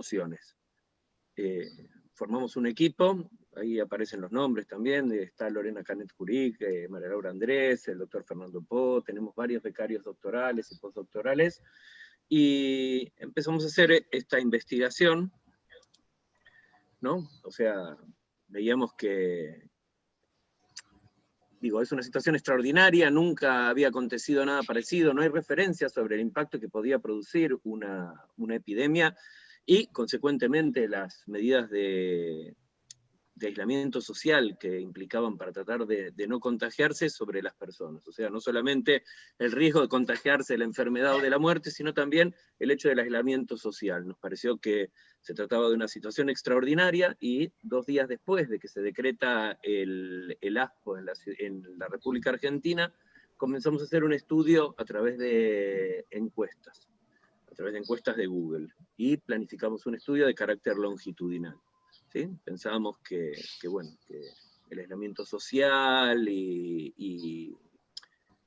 emociones. Eh, formamos un equipo, ahí aparecen los nombres también, está Lorena Canet Curic, eh, María Laura Andrés, el doctor Fernando Po, tenemos varios becarios doctorales y postdoctorales, y empezamos a hacer esta investigación, ¿no? O sea, veíamos que, digo, es una situación extraordinaria, nunca había acontecido nada parecido, no hay referencias sobre el impacto que podía producir una, una epidemia, y consecuentemente las medidas de, aislamiento social que implicaban para tratar de, no contagiarse sobre las personas. O sea, no solamente el riesgo de contagiarse de la enfermedad o de la muerte, sino también el hecho del aislamiento social. Nos pareció que se trataba de una situación extraordinaria y dos días después de que se decreta el, el ASPO en la, en la República Argentina, comenzamos a hacer un estudio a través de encuestas, través de encuestas de Google, y planificamos un estudio de carácter longitudinal. Pensábamos que, bueno, que el aislamiento social y,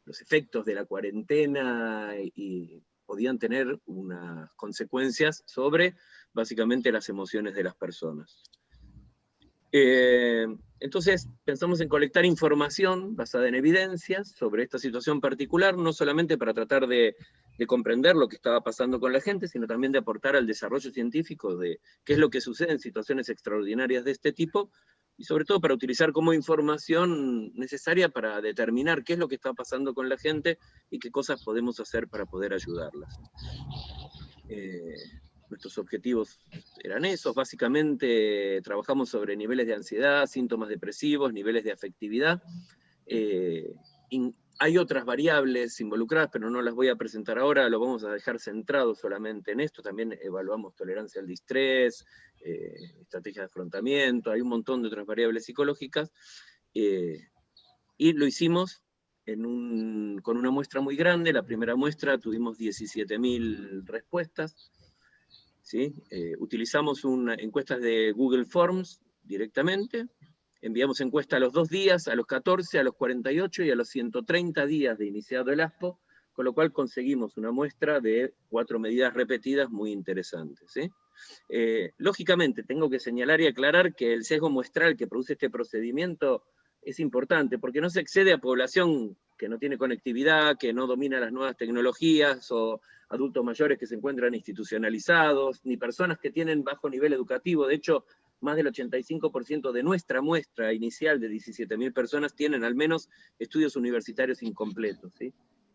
los efectos de la cuarentena y, podían tener unas consecuencias sobre básicamente las emociones de las personas. Eh, entonces pensamos en colectar información basada en evidencias sobre esta situación particular, no solamente para tratar de de comprender lo que estaba pasando con la gente, sino también de aportar al desarrollo científico de qué es lo que sucede en situaciones extraordinarias de este tipo, y sobre todo para utilizar como información necesaria para determinar qué es lo que está pasando con la gente y qué cosas podemos hacer para poder ayudarlas. Eh, nuestros objetivos eran esos, básicamente trabajamos sobre niveles de ansiedad, síntomas depresivos, niveles de afectividad, eh, hay otras variables involucradas, pero no las voy a presentar ahora, lo vamos a dejar centrado solamente en esto. También evaluamos tolerancia al distrés, eh, estrategia de afrontamiento, hay un montón de otras variables psicológicas. Eh, y lo hicimos con una muestra muy grande. La primera muestra tuvimos 17.000 respuestas. ¿Sí? Eh, utilizamos una, encuestas de Google Forms directamente, Enviamos encuesta a los dos días, a los 14, a los 48 y a los 130 días de iniciado el ASPO, con lo cual conseguimos una muestra de cuatro medidas repetidas muy interesantes. Eh, lógicamente, tengo que señalar y aclarar que el sesgo muestral que produce este procedimiento es importante, porque no se excede a población que no tiene conectividad, que no domina las nuevas tecnologías, o adultos mayores que se encuentran institucionalizados, ni personas que tienen bajo nivel educativo. De hecho, más del 85% de nuestra muestra inicial de 17.000 personas tienen al menos estudios universitarios incompletos.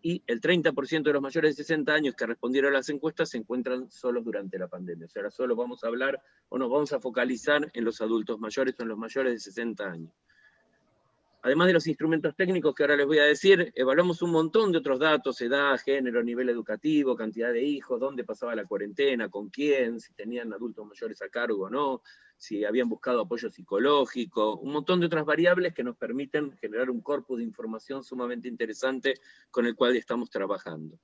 Y el 30% de los mayores de 60 años que respondieron a las encuestas se encuentran solos durante la pandemia. O sea, ahora solo vamos a hablar o nos vamos a focalizar en los adultos mayores o en los mayores de 60 años. Además de los instrumentos técnicos que ahora les voy a decir, evaluamos un montón de otros datos, edad, género, nivel educativo, cantidad de hijos, dónde pasaba la cuarentena, con quién, si tenían adultos mayores a cargo o no, si habían buscado apoyo psicológico, un montón de otras variables que nos permiten generar un corpus de información sumamente interesante con el cual estamos trabajando.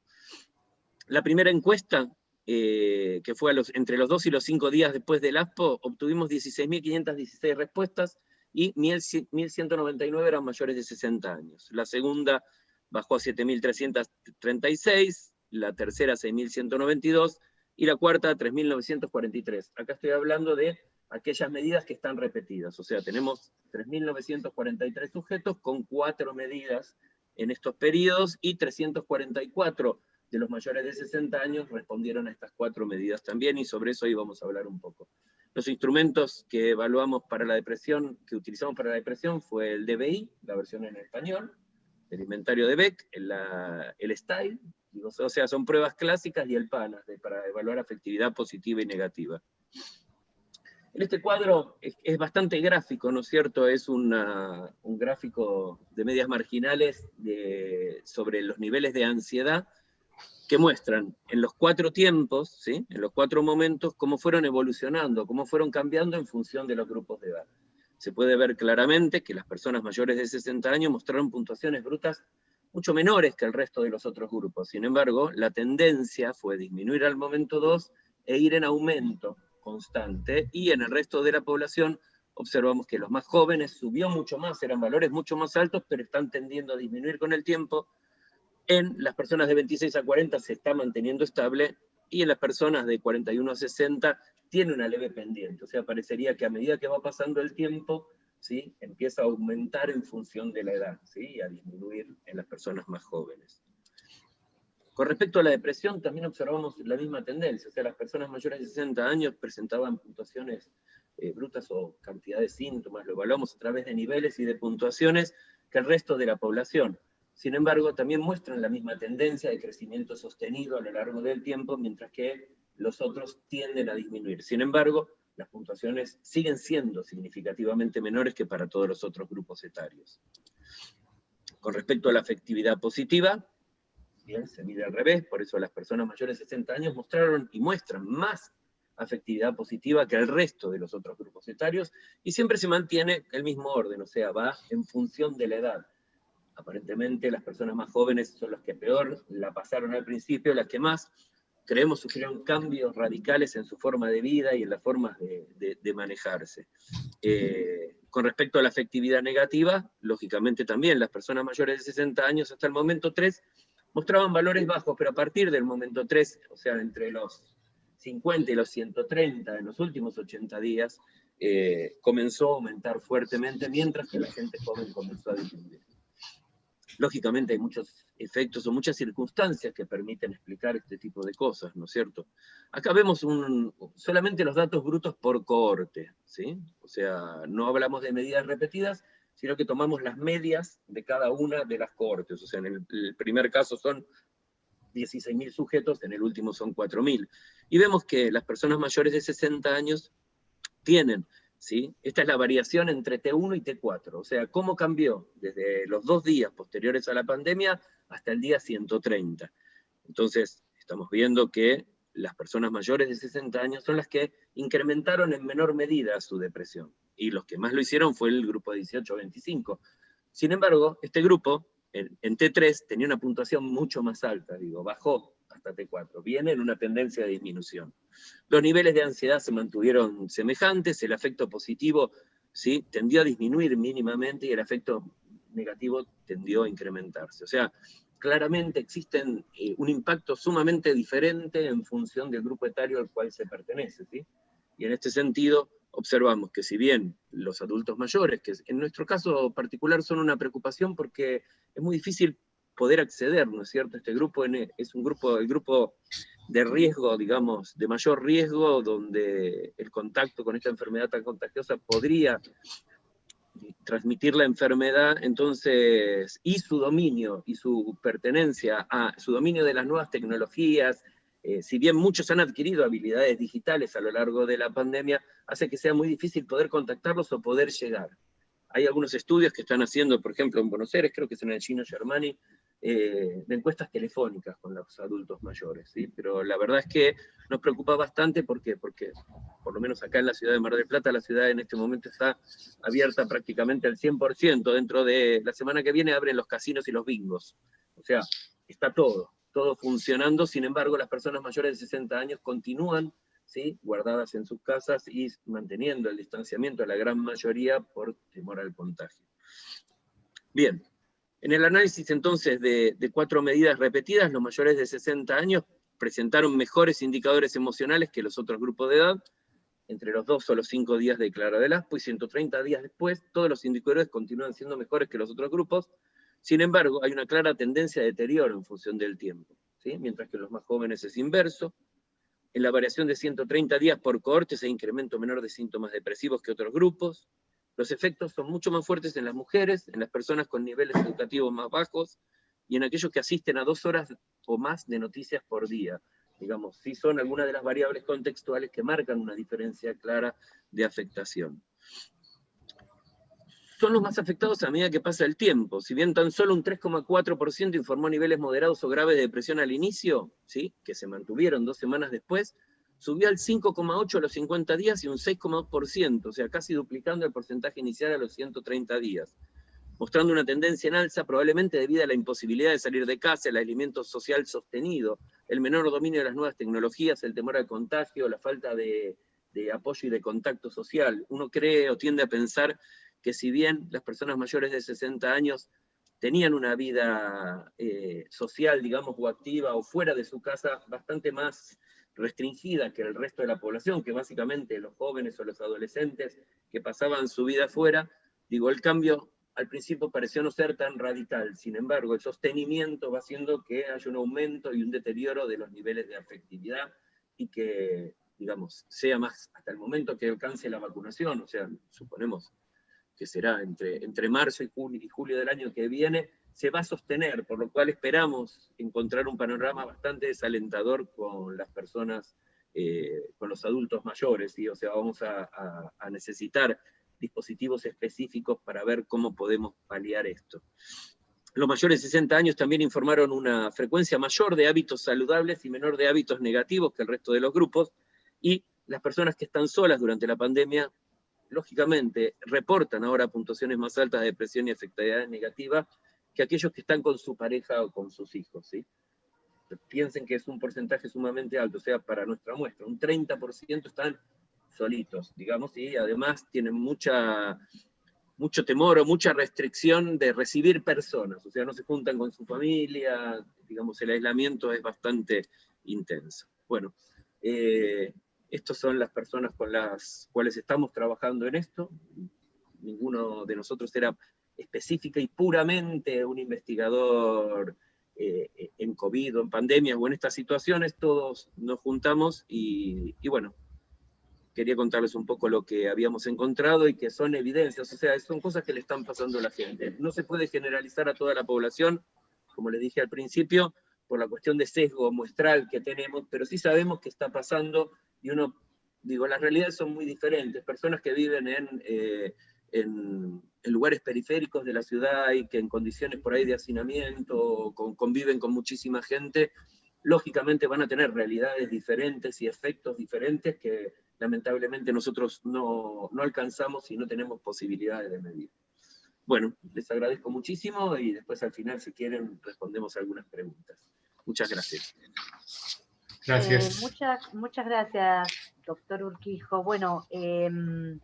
La primera encuesta, eh, que fue entre los dos y los cinco días después del ASPO, obtuvimos 16.516 respuestas, y 1.199 eran mayores de 60 años. La segunda bajó a 7.336, la tercera 6.192 y la cuarta 3.943. Acá estoy hablando de aquellas medidas que están repetidas, o sea, tenemos 3.943 sujetos con cuatro medidas en estos periodos y 344 de los mayores de 60 años respondieron a estas cuatro medidas también y sobre eso íbamos a hablar un poco. Los instrumentos que evaluamos para la depresión, que utilizamos para la depresión, fue el DBI, la versión en español, el inventario de Beck, el, el STYLE, o sea, son pruebas clásicas y el PANAS, para evaluar afectividad positiva y negativa. En este cuadro es, bastante gráfico, ¿no es cierto? Es un gráfico de medias marginales sobre los niveles de ansiedad que muestran en los cuatro tiempos, ¿sí? en los cuatro momentos, cómo fueron evolucionando, cómo fueron cambiando en función de los grupos de edad. Se puede ver claramente que las personas mayores de 60 años mostraron puntuaciones brutas mucho menores que el resto de los otros grupos. Sin embargo, la tendencia fue disminuir al momento 2 e ir en aumento constante, y en el resto de la población observamos que los más jóvenes subió mucho más, eran valores mucho más altos, pero están tendiendo a disminuir con el tiempo, en las personas de 26 a 40 se está manteniendo estable y en las personas de 41 a 60 tiene una leve pendiente, o sea, parecería que a medida que va pasando el tiempo, ¿sí? empieza a aumentar en función de la edad, ¿sí? y a disminuir en las personas más jóvenes. Con respecto a la depresión, también observamos la misma tendencia, o sea, las personas mayores de 60 años presentaban puntuaciones eh, brutas o cantidad de síntomas, lo evaluamos a través de niveles y de puntuaciones que el resto de la población. Sin embargo, también muestran la misma tendencia de crecimiento sostenido a lo largo del tiempo, mientras que los otros tienden a disminuir. Sin embargo, las puntuaciones siguen siendo significativamente menores que para todos los otros grupos etarios. Con respecto a la afectividad positiva, bien, se mide al revés, por eso las personas mayores de 60 años mostraron y muestran más afectividad positiva que el resto de los otros grupos etarios, y siempre se mantiene el mismo orden, o sea, va en función de la edad. Aparentemente las personas más jóvenes son las que peor la pasaron al principio, las que más, creemos, sufrieron cambios radicales en su forma de vida y en las formas de, manejarse. Eh, con respecto a la afectividad negativa, lógicamente también las personas mayores de 60 años hasta el momento 3 mostraban valores bajos, pero a partir del momento 3, o sea, entre los 50 y los 130 en los últimos 80 días, eh, comenzó a aumentar fuertemente, mientras que la gente joven comenzó a disminuir. Lógicamente hay muchos efectos o muchas circunstancias que permiten explicar este tipo de cosas, ¿no es cierto? Acá vemos solamente los datos brutos por cohorte, ¿sí? O sea, no hablamos de medidas repetidas, sino que tomamos las medias de cada una de las cohortes. O sea, en el, primer caso son 16.000 sujetos, en el último son 4.000. Y vemos que las personas mayores de 60 años tienen, ¿sí? Esta es la variación entre T1 y T4, o sea, cómo cambió desde los dos días posteriores a la pandemia hasta el día 130. Entonces, estamos viendo que las personas mayores de 60 años son las que incrementaron en menor medida su depresión y los que más lo hicieron fue el grupo de 18 25. Sin embargo, este grupo, en, T3, tenía una puntuación mucho más alta, digo, bajó hasta T4, viene en una tendencia de disminución. Los niveles de ansiedad se mantuvieron semejantes, el efecto positivo ¿sí? tendió a disminuir mínimamente y el efecto negativo tendió a incrementarse. O sea, claramente existen eh, un impacto sumamente diferente en función del grupo etario al cual se pertenece. ¿sí? Y en este sentido, observamos que si bien los adultos mayores, que en nuestro caso particular son una preocupación porque es muy difícil poder acceder, ¿no es cierto? Este grupo es un grupo, el grupo de riesgo, digamos, de mayor riesgo, donde el contacto con esta enfermedad tan contagiosa podría transmitir la enfermedad, entonces, y su dominio y su pertenencia a su dominio de las nuevas tecnologías, eh, si bien muchos han adquirido habilidades digitales a lo largo de la pandemia, hace que sea muy difícil poder contactarlos o poder llegar. Hay algunos estudios que están haciendo, por ejemplo, en Buenos Aires, creo que es en el Chino Germani, eh, de encuestas telefónicas con los adultos mayores, ¿sí? pero la verdad es que nos preocupa bastante porque, porque por lo menos acá en la ciudad de Mar del Plata, la ciudad en este momento está abierta prácticamente al 100%, dentro de la semana que viene abren los casinos y los bingos, o sea, está todo, todo funcionando, sin embargo las personas mayores de 60 años continúan ¿sí? guardadas en sus casas y manteniendo el distanciamiento a la gran mayoría por temor al contagio. Bien, en el análisis entonces de, cuatro medidas repetidas, los mayores de 60 años presentaron mejores indicadores emocionales que los otros grupos de edad, entre los dos o los cinco días de Clara del Aspo, y 130 días después, todos los indicadores continúan siendo mejores que los otros grupos, sin embargo, hay una clara tendencia de deterioro en función del tiempo, ¿sí? mientras que en los más jóvenes es inverso. En la variación de 130 días por cohortes hay incremento menor de síntomas depresivos que otros grupos. Los efectos son mucho más fuertes en las mujeres, en las personas con niveles educativos más bajos y en aquellos que asisten a dos horas o más de noticias por día. Digamos, sí son algunas de las variables contextuales que marcan una diferencia clara de afectación son los más afectados a medida que pasa el tiempo. Si bien tan solo un 3,4% informó niveles moderados o graves de depresión al inicio, ¿sí? que se mantuvieron dos semanas después, subió al 5,8% a los 50 días y un 6,2%, o sea, casi duplicando el porcentaje inicial a los 130 días, mostrando una tendencia en alza probablemente debido a la imposibilidad de salir de casa, el aislamiento social sostenido, el menor dominio de las nuevas tecnologías, el temor al contagio, la falta de, de apoyo y de contacto social. Uno cree o tiende a pensar que si bien las personas mayores de 60 años tenían una vida eh, social, digamos, o activa, o fuera de su casa, bastante más restringida que el resto de la población, que básicamente los jóvenes o los adolescentes que pasaban su vida afuera, digo, el cambio al principio pareció no ser tan radical, sin embargo, el sostenimiento va haciendo que haya un aumento y un deterioro de los niveles de afectividad y que, digamos, sea más hasta el momento que alcance la vacunación, o sea, suponemos que será entre, entre marzo y julio, y julio del año que viene, se va a sostener, por lo cual esperamos encontrar un panorama bastante desalentador con las personas, eh, con los adultos mayores, o sea, vamos a, a necesitar dispositivos específicos para ver cómo podemos paliar esto. Los mayores de 60 años también informaron una frecuencia mayor de hábitos saludables y menor de hábitos negativos que el resto de los grupos, y las personas que están solas durante la pandemia, lógicamente, reportan ahora puntuaciones más altas de depresión y afectividad negativa que aquellos que están con su pareja o con sus hijos. ¿sí? Piensen que es un porcentaje sumamente alto, o sea, para nuestra muestra, un 30% están solitos, digamos, y además tienen mucha, mucho temor o mucha restricción de recibir personas, o sea, no se juntan con su familia, digamos, el aislamiento es bastante intenso. Bueno, eh, estas son las personas con las cuales estamos trabajando en esto, ninguno de nosotros era específica y puramente un investigador eh, en COVID o en pandemia o en estas situaciones, todos nos juntamos y, y bueno, quería contarles un poco lo que habíamos encontrado y que son evidencias, o sea, son cosas que le están pasando a la gente. No se puede generalizar a toda la población, como les dije al principio, por la cuestión de sesgo muestral que tenemos, pero sí sabemos que está pasando y uno, digo, las realidades son muy diferentes. Personas que viven en, eh, en, lugares periféricos de la ciudad y que en condiciones por ahí de hacinamiento conviven con muchísima gente, lógicamente van a tener realidades diferentes y efectos diferentes que lamentablemente nosotros no, no alcanzamos y no tenemos posibilidades de medir. Bueno, les agradezco muchísimo y después al final, si quieren, respondemos algunas preguntas. Muchas gracias. Gracias. Eh, muchas, muchas gracias, doctor Urquijo. Bueno, em,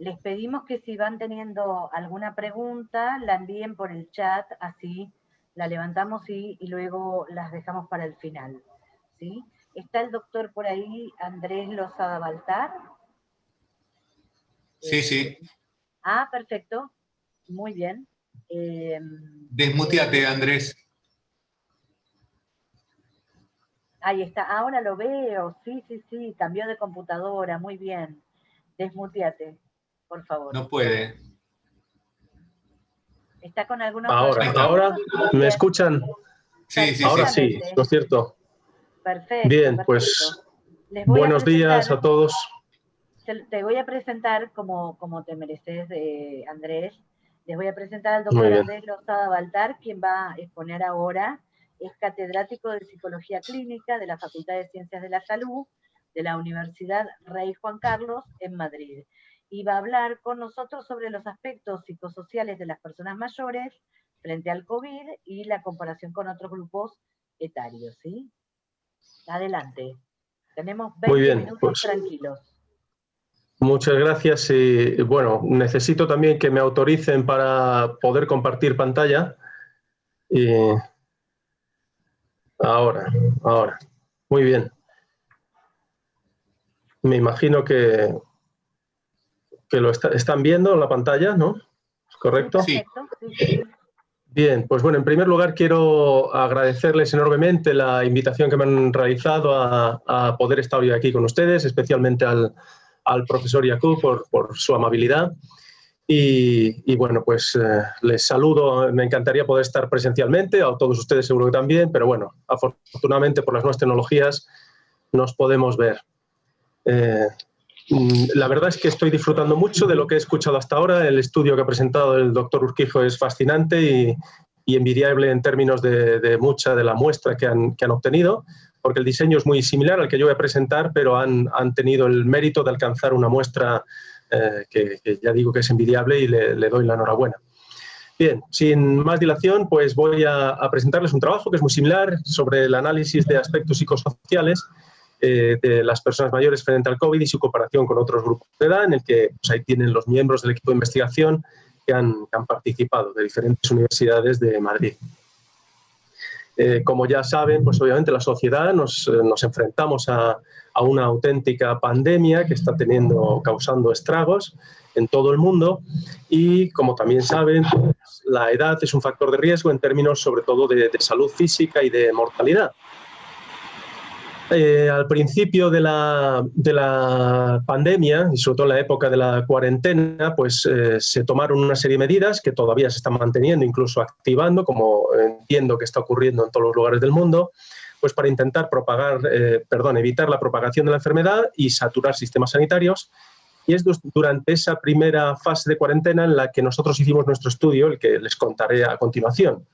les pedimos que si van teniendo alguna pregunta, la envíen por el chat, así la levantamos y, y luego las dejamos para el final. ¿sí? ¿Está el doctor por ahí, Andrés Lozada Baltar? Sí, sí. Eh, ah, perfecto. Muy bien. Eh, Desmuteate, Andrés. Ahí está, ahora lo veo. Sí, sí, sí, cambió de computadora. Muy bien. Desmuteate, por favor. No puede. ¿Está con alguna Ahora, ahora, ¿me escuchan? Sí, sí, ahora sí, ¿no es cierto? Perfecto. Bien, pues buenos días a todos. Te voy a presentar, como, como te mereces, eh, Andrés, les voy a presentar al doctor Andrés Lozada Baltar, quien va a exponer ahora. Es catedrático de Psicología Clínica de la Facultad de Ciencias de la Salud de la Universidad Rey Juan Carlos en Madrid. Y va a hablar con nosotros sobre los aspectos psicosociales de las personas mayores frente al COVID y la comparación con otros grupos etarios. ¿sí? Adelante. Tenemos 20 minutos pues, tranquilos. Muchas gracias. Y, bueno, necesito también que me autoricen para poder compartir pantalla. ahora, ahora. Muy bien. Me imagino que, que lo están viendo en la pantalla, ¿no? ¿Correcto? Sí. Bien, pues bueno, en primer lugar quiero agradecerles enormemente la invitación que me han realizado a, poder estar hoy aquí con ustedes, especialmente al, profesor Yakub por, su amabilidad. Y, bueno, pues eh, les saludo, me encantaría poder estar presencialmente, a todos ustedes seguro que también, pero bueno, afortunadamente por las nuevas tecnologías nos podemos ver. Eh, la verdad es que estoy disfrutando mucho de lo que he escuchado hasta ahora. El estudio que ha presentado el doctor Urquijo es fascinante y, envidiable en términos de, mucha de la muestra que han, obtenido, porque el diseño es muy similar al que yo voy a presentar, pero han, tenido el mérito de alcanzar una muestra eh, que, ya digo que es envidiable y le, doy la enhorabuena. Bien, sin más dilación, pues voy a presentarles un trabajo que es muy similar sobre el análisis de aspectos psicosociales eh, de las personas mayores frente al COVID y su comparación con otros grupos de edad, en el que pues, ahí tienen los miembros del equipo de investigación que han, participado de diferentes universidades de Madrid. Eh, como ya saben, pues obviamente la sociedad nos, eh, nos enfrentamos a, a, una auténtica pandemia que está teniendo, causando estragos en todo el mundo y como también saben, pues, la edad es un factor de riesgo en términos sobre todo de, de salud física y de mortalidad. Eh, al principio de la, de la, pandemia, y sobre todo en la época de la cuarentena, pues eh, se tomaron una serie de medidas que todavía se están manteniendo, incluso activando, como entiendo que está ocurriendo en todos los lugares del mundo, pues para intentar propagar, eh, perdón, evitar la propagación de la enfermedad y saturar sistemas sanitarios. Y es durante esa primera fase de cuarentena en la que nosotros hicimos nuestro estudio, el que les contaré a continuación,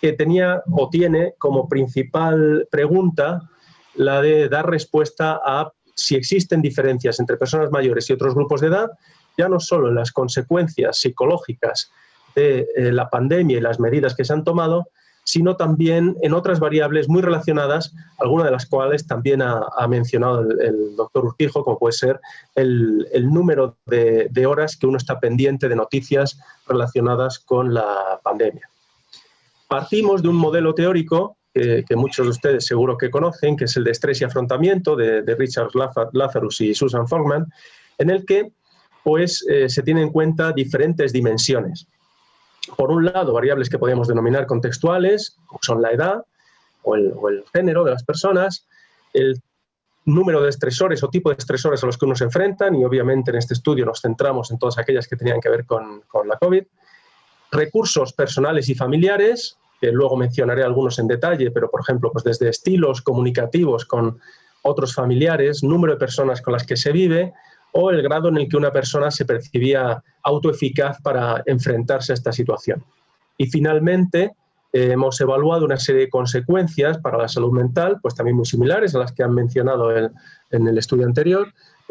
que tenía o tiene como principal pregunta la de dar respuesta a si existen diferencias entre personas mayores y otros grupos de edad, ya no solo en las consecuencias psicológicas de eh, la pandemia y las medidas que se han tomado, sino también en otras variables muy relacionadas, algunas de las cuales también ha, mencionado el, doctor Urquijo, como puede ser el, número de, de, horas que uno está pendiente de noticias relacionadas con la pandemia. Partimos de un modelo teórico que, muchos de ustedes seguro que conocen, que es el de estrés y afrontamiento de, Richard Lazarus y Susan Fogman, en el que pues, eh, se tienen en cuenta diferentes dimensiones. Por un lado, variables que podemos denominar contextuales, son la edad o el, género de las personas, el número de estresores o tipo de estresores a los que uno se enfrentan, y obviamente en este estudio nos centramos en todas aquellas que tenían que ver con la COVID, recursos personales y familiares, que luego mencionaré algunos en detalle, pero por ejemplo, pues desde estilos comunicativos con otros familiares, número de personas con las que se vive o el grado en el que una persona se percibía autoeficaz para enfrentarse a esta situación. Y finalmente, eh, hemos evaluado una serie de consecuencias para la salud mental, pues también muy similares a las que han mencionado en el estudio anterior,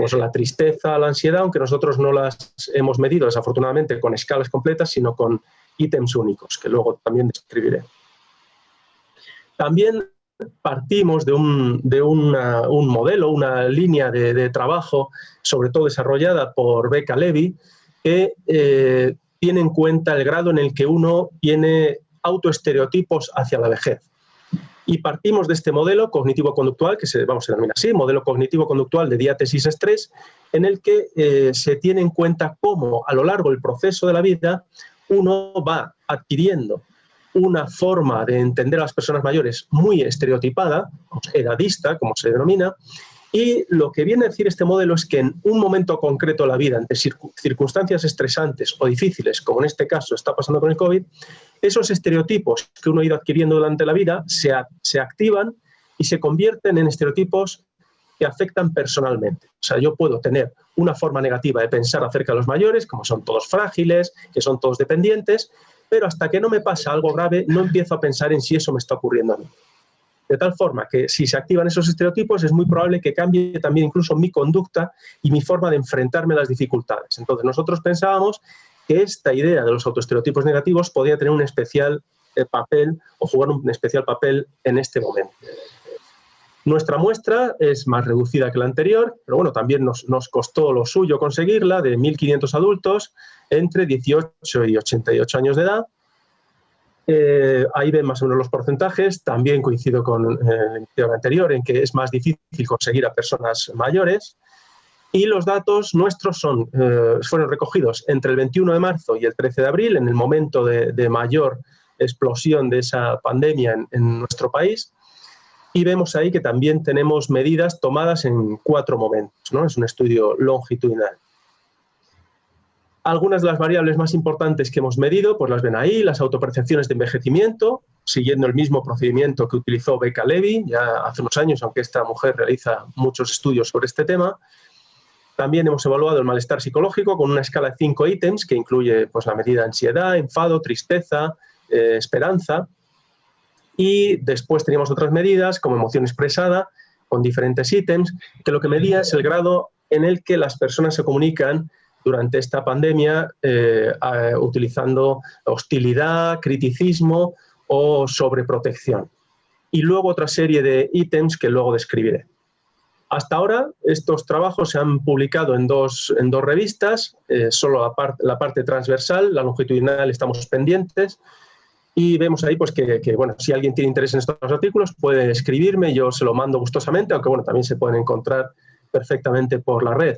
son la tristeza, la ansiedad, aunque nosotros no las hemos medido desafortunadamente con escalas completas, sino con ítems únicos, que luego también describiré. También partimos de un, de un modelo, una línea de, trabajo, sobre todo desarrollada por Becca Levy, que eh, tiene en cuenta el grado en el que uno tiene autoestereotipos hacia la vejez. Y partimos de este modelo cognitivo-conductual, que se, vamos a denominar así, modelo cognitivo-conductual de diátesis-estrés, en el que eh, se tiene en cuenta cómo a lo largo del proceso de la vida uno va adquiriendo una forma de entender a las personas mayores muy estereotipada, edadista, como se denomina, y lo que viene a decir este modelo es que en un momento concreto de la vida, ante circunstancias estresantes o difíciles, como en este caso está pasando con el COVID, esos estereotipos que uno ha ido adquiriendo durante la vida se, se activan y se convierten en estereotipos que afectan personalmente. O sea, yo puedo tener una forma negativa de pensar acerca de los mayores, como son todos frágiles, que son todos dependientes, pero hasta que no me pasa algo grave, no empiezo a pensar en si eso me está ocurriendo a mí. De tal forma que si se activan esos estereotipos es muy probable que cambie también incluso mi conducta y mi forma de enfrentarme a las dificultades. Entonces nosotros pensábamos que esta idea de los autoestereotipos negativos podía tener un especial eh, papel o jugar un especial papel en este momento. Nuestra muestra es más reducida que la anterior, pero bueno, también nos, costó lo suyo conseguirla, de 1.500 adultos entre 18 y 88 años de edad. Eh, ahí ven más o menos los porcentajes, también coincido con eh, el anterior en que es más difícil conseguir a personas mayores. Y los datos nuestros son, eh, fueron recogidos entre el 21 de marzo y el 13 de abril, en el momento de, mayor explosión de esa pandemia en nuestro país y vemos ahí que también tenemos medidas tomadas en cuatro momentos, ¿no? Es un estudio longitudinal. Algunas de las variables más importantes que hemos medido, pues las ven ahí, las autopercepciones de envejecimiento, siguiendo el mismo procedimiento que utilizó Becca Levy ya hace unos años, aunque esta mujer realiza muchos estudios sobre este tema. También hemos evaluado el malestar psicológico con una escala de cinco ítems que incluye pues, la medida ansiedad, enfado, tristeza, eh, esperanza, y después teníamos otras medidas como emoción expresada con diferentes ítems, que lo que medía es el grado en el que las personas se comunican durante esta pandemia eh, utilizando hostilidad, criticismo o sobreprotección. Y luego otra serie de ítems que luego describiré. Hasta ahora estos trabajos se han publicado en dos, en dos revistas, eh, solo la, la parte transversal, la longitudinal estamos pendientes, Y vemos ahí pues, que, bueno, si alguien tiene interés en estos artículos puede escribirme, yo se lo mando gustosamente, aunque bueno, también se pueden encontrar perfectamente por la red.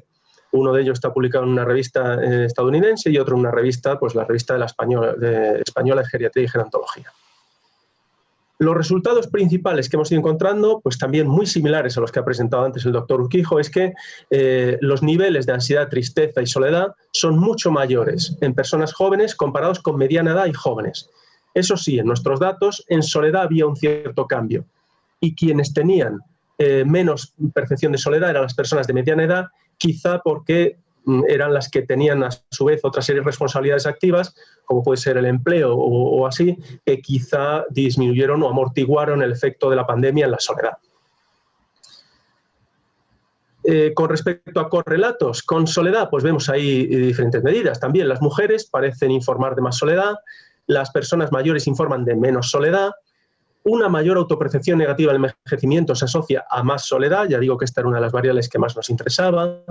Uno de ellos está publicado en una revista eh, estadounidense y otro en una revista, pues la revista de la española, de, española de Geriatría y Gerontología. Los resultados principales que hemos ido encontrando, pues también muy similares a los que ha presentado antes el doctor Urquijo, es que eh, los niveles de ansiedad, tristeza y soledad son mucho mayores en personas jóvenes comparados con mediana edad y jóvenes. Eso sí, en nuestros datos, en soledad había un cierto cambio. Y quienes tenían eh, menos percepción de soledad eran las personas de mediana edad, quizá porque mm, eran las que tenían a su vez otra serie de responsabilidades activas, como puede ser el empleo o, así, que quizá disminuyeron o amortiguaron el efecto de la pandemia en la soledad. Eh, con respecto a correlatos con soledad, pues vemos ahí diferentes medidas. También las mujeres parecen informar de más soledad, las personas mayores informan de menos soledad, una mayor autopercepción negativa del envejecimiento se asocia a más soledad, ya digo que esta era una de las variables que más nos interesaba,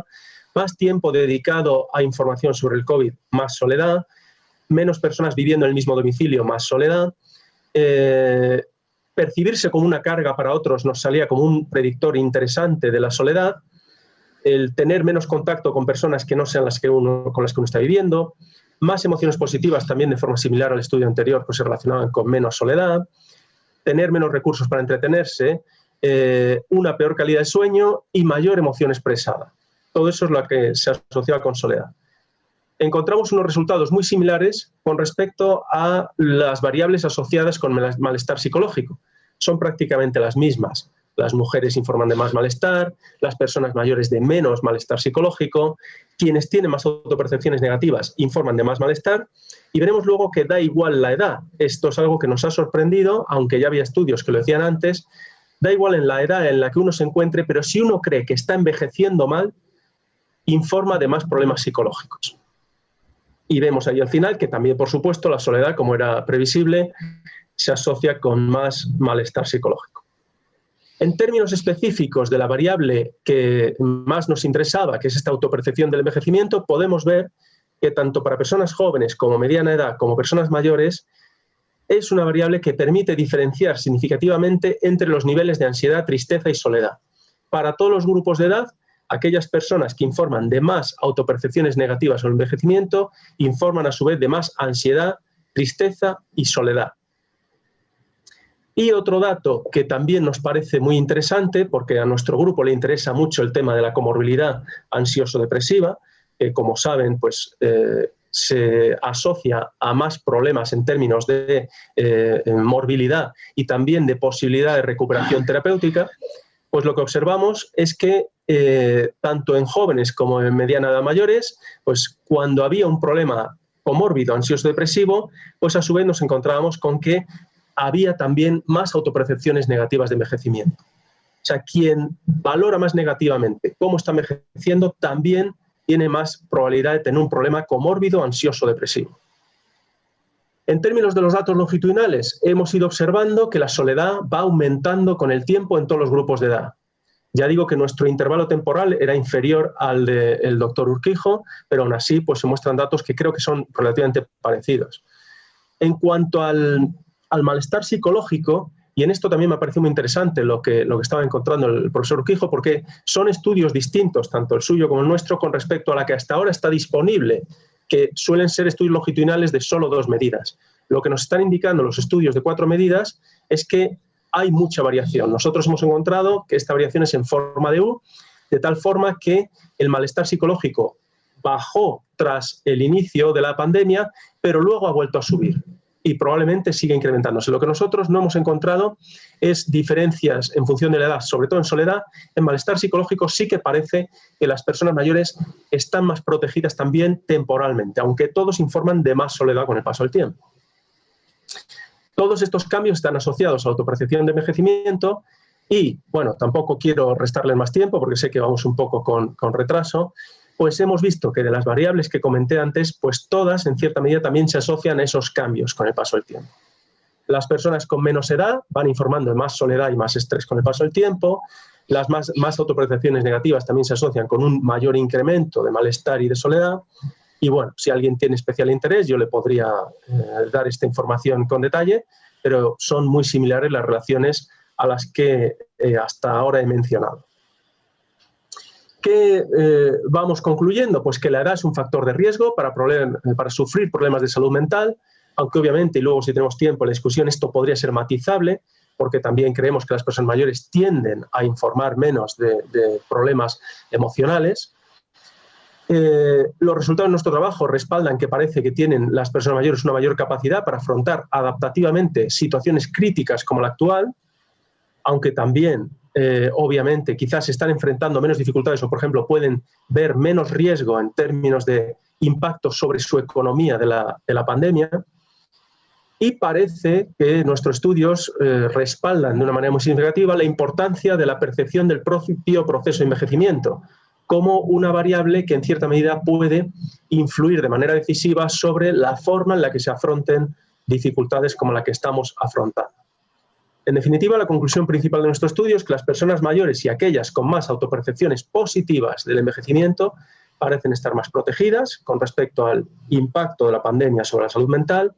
más tiempo dedicado a información sobre el COVID, más soledad, menos personas viviendo en el mismo domicilio, más soledad, eh, percibirse como una carga para otros nos salía como un predictor interesante de la soledad, el tener menos contacto con personas que no sean las que uno, con las que uno está viviendo, más emociones positivas también de forma similar al estudio anterior, pues se relacionaban con menos soledad, tener menos recursos para entretenerse, eh, una peor calidad de sueño y mayor emoción expresada. Todo eso es lo que se asocia con soledad. Encontramos unos resultados muy similares con respecto a las variables asociadas con malestar psicológico. Son prácticamente las mismas. Las mujeres informan de más malestar, las personas mayores de menos malestar psicológico, quienes tienen más autopercepciones negativas informan de más malestar y veremos luego que da igual la edad. Esto es algo que nos ha sorprendido, aunque ya había estudios que lo decían antes, da igual en la edad en la que uno se encuentre, pero si uno cree que está envejeciendo mal, informa de más problemas psicológicos. Y vemos ahí al final que también, por supuesto, la soledad, como era previsible, se asocia con más malestar psicológico. En términos específicos de la variable que más nos interesaba, que es esta autopercepción del envejecimiento, podemos ver que tanto para personas jóvenes como mediana edad como personas mayores, es una variable que permite diferenciar significativamente entre los niveles de ansiedad, tristeza y soledad. Para todos los grupos de edad, aquellas personas que informan de más autopercepciones negativas el envejecimiento informan a su vez de más ansiedad, tristeza y soledad. Y otro dato que también nos parece muy interesante, porque a nuestro grupo le interesa mucho el tema de la comorbilidad ansioso-depresiva, que como saben, pues eh, se asocia a más problemas en términos de eh, morbilidad y también de posibilidad de recuperación terapéutica, pues lo que observamos es que eh, tanto en jóvenes como en mediana edad mayores, pues cuando había un problema comórbido ansioso-depresivo, pues a su vez nos encontrábamos con que había también más autopercepciones negativas de envejecimiento. O sea, quien valora más negativamente cómo está envejeciendo también tiene más probabilidad de tener un problema comórbido, ansioso, depresivo. En términos de los datos longitudinales, hemos ido observando que la soledad va aumentando con el tiempo en todos los grupos de edad. Ya digo que nuestro intervalo temporal era inferior al del doctor Urquijo, pero aún así pues, se muestran datos que creo que son relativamente parecidos. En cuanto al, al malestar psicológico, y en esto también me parecido muy interesante lo que, lo que estaba encontrando el profesor Urquijo, porque son estudios distintos, tanto el suyo como el nuestro, con respecto a la que hasta ahora está disponible, que suelen ser estudios longitudinales de solo dos medidas. Lo que nos están indicando los estudios de cuatro medidas es que hay mucha variación. Nosotros hemos encontrado que esta variación es en forma de U, de tal forma que el malestar psicológico bajó tras el inicio de la pandemia, pero luego ha vuelto a subir y probablemente siga incrementándose. Lo que nosotros no hemos encontrado es diferencias en función de la edad, sobre todo en soledad. En malestar psicológico sí que parece que las personas mayores están más protegidas también temporalmente, aunque todos informan de más soledad con el paso del tiempo. Todos estos cambios están asociados a autopercepción de envejecimiento y, bueno, tampoco quiero restarles más tiempo porque sé que vamos un poco con, con retraso, pues hemos visto que de las variables que comenté antes, pues todas en cierta medida también se asocian a esos cambios con el paso del tiempo. Las personas con menos edad van informando de más soledad y más estrés con el paso del tiempo, las más, más autopercepciones negativas también se asocian con un mayor incremento de malestar y de soledad, Y bueno, si alguien tiene especial interés, yo le podría eh, dar esta información con detalle, pero son muy similares las relaciones a las que eh, hasta ahora he mencionado. ¿Qué eh, vamos concluyendo? Pues que la edad es un factor de riesgo para, para sufrir problemas de salud mental, aunque obviamente, y luego si tenemos tiempo en la discusión, esto podría ser matizable, porque también creemos que las personas mayores tienden a informar menos de, problemas emocionales. Eh, los resultados de nuestro trabajo respaldan que parece que tienen las personas mayores una mayor capacidad para afrontar adaptativamente situaciones críticas como la actual, aunque también, eh, obviamente, quizás están enfrentando menos dificultades o, por ejemplo, pueden ver menos riesgo en términos de impacto sobre su economía de la, de la pandemia. Y parece que nuestros estudios eh, respaldan de una manera muy significativa la importancia de la percepción del propio proceso de envejecimiento como una variable que en cierta medida puede influir de manera decisiva sobre la forma en la que se afronten dificultades como la que estamos afrontando. En definitiva, la conclusión principal de nuestro estudio es que las personas mayores y aquellas con más autopercepciones positivas del envejecimiento parecen estar más protegidas con respecto al impacto de la pandemia sobre la salud mental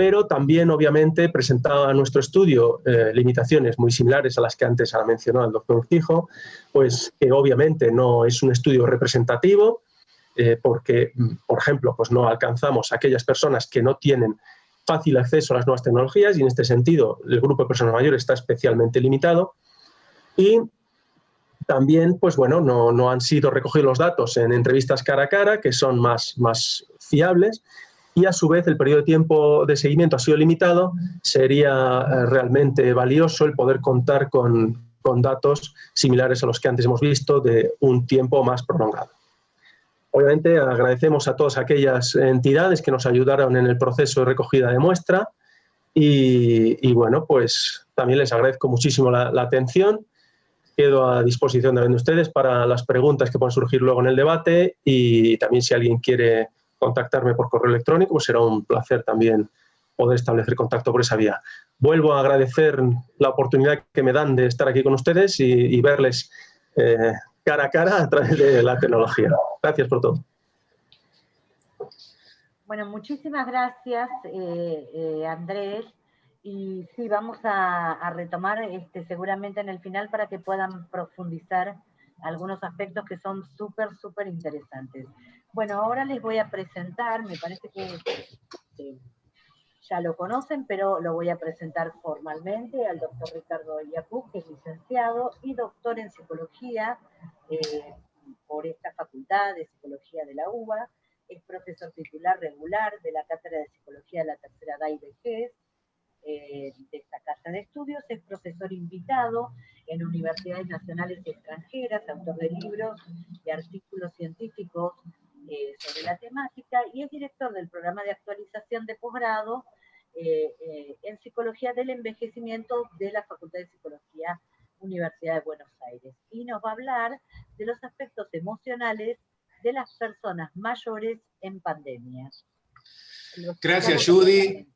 pero también obviamente presentaba nuestro estudio eh, limitaciones muy similares a las que antes ha mencionado el doctor Urtijo, pues que obviamente no es un estudio representativo, eh, porque, mm, por ejemplo, pues no alcanzamos a aquellas personas que no tienen fácil acceso a las nuevas tecnologías y en este sentido el grupo de personas mayores está especialmente limitado. Y también, pues bueno, no, no han sido recogidos los datos en entrevistas cara a cara, que son más, más fiables, y a su vez el periodo de tiempo de seguimiento ha sido limitado, sería eh, realmente valioso el poder contar con, con datos similares a los que antes hemos visto de un tiempo más prolongado. Obviamente agradecemos a todas aquellas entidades que nos ayudaron en el proceso de recogida de muestra y, bueno, pues también les agradezco muchísimo la, atención. Quedo a disposición de ustedes para las preguntas que puedan surgir luego en el debate y también si alguien quiere contactarme por correo electrónico, pues será un placer también poder establecer contacto por esa vía. Vuelvo a agradecer la oportunidad que me dan de estar aquí con ustedes y, verles eh, cara a cara a través de la tecnología. Gracias por todo. Bueno, muchísimas gracias, eh, eh, Andrés. Y sí, vamos a, retomar este, seguramente en el final para que puedan profundizar algunos aspectos que son súper, súper interesantes. Bueno, ahora les voy a presentar, me parece que ya lo conocen, pero lo voy a presentar formalmente al doctor Ricardo Iacú, que es licenciado y doctor en psicología eh, por esta facultad de psicología de la UBA, es profesor titular regular de la Cátedra de Psicología de la Tercera edad y Vejez, eh, de esta casa de estudios, es profesor invitado en universidades nacionales y extranjeras, autor de libros y artículos científicos eh, sobre la temática y es director del programa de actualización de posgrado eh, eh, en Psicología del Envejecimiento de la Facultad de Psicología Universidad de Buenos Aires. Y nos va a hablar de los aspectos emocionales de las personas mayores en pandemia. Gracias, Judy.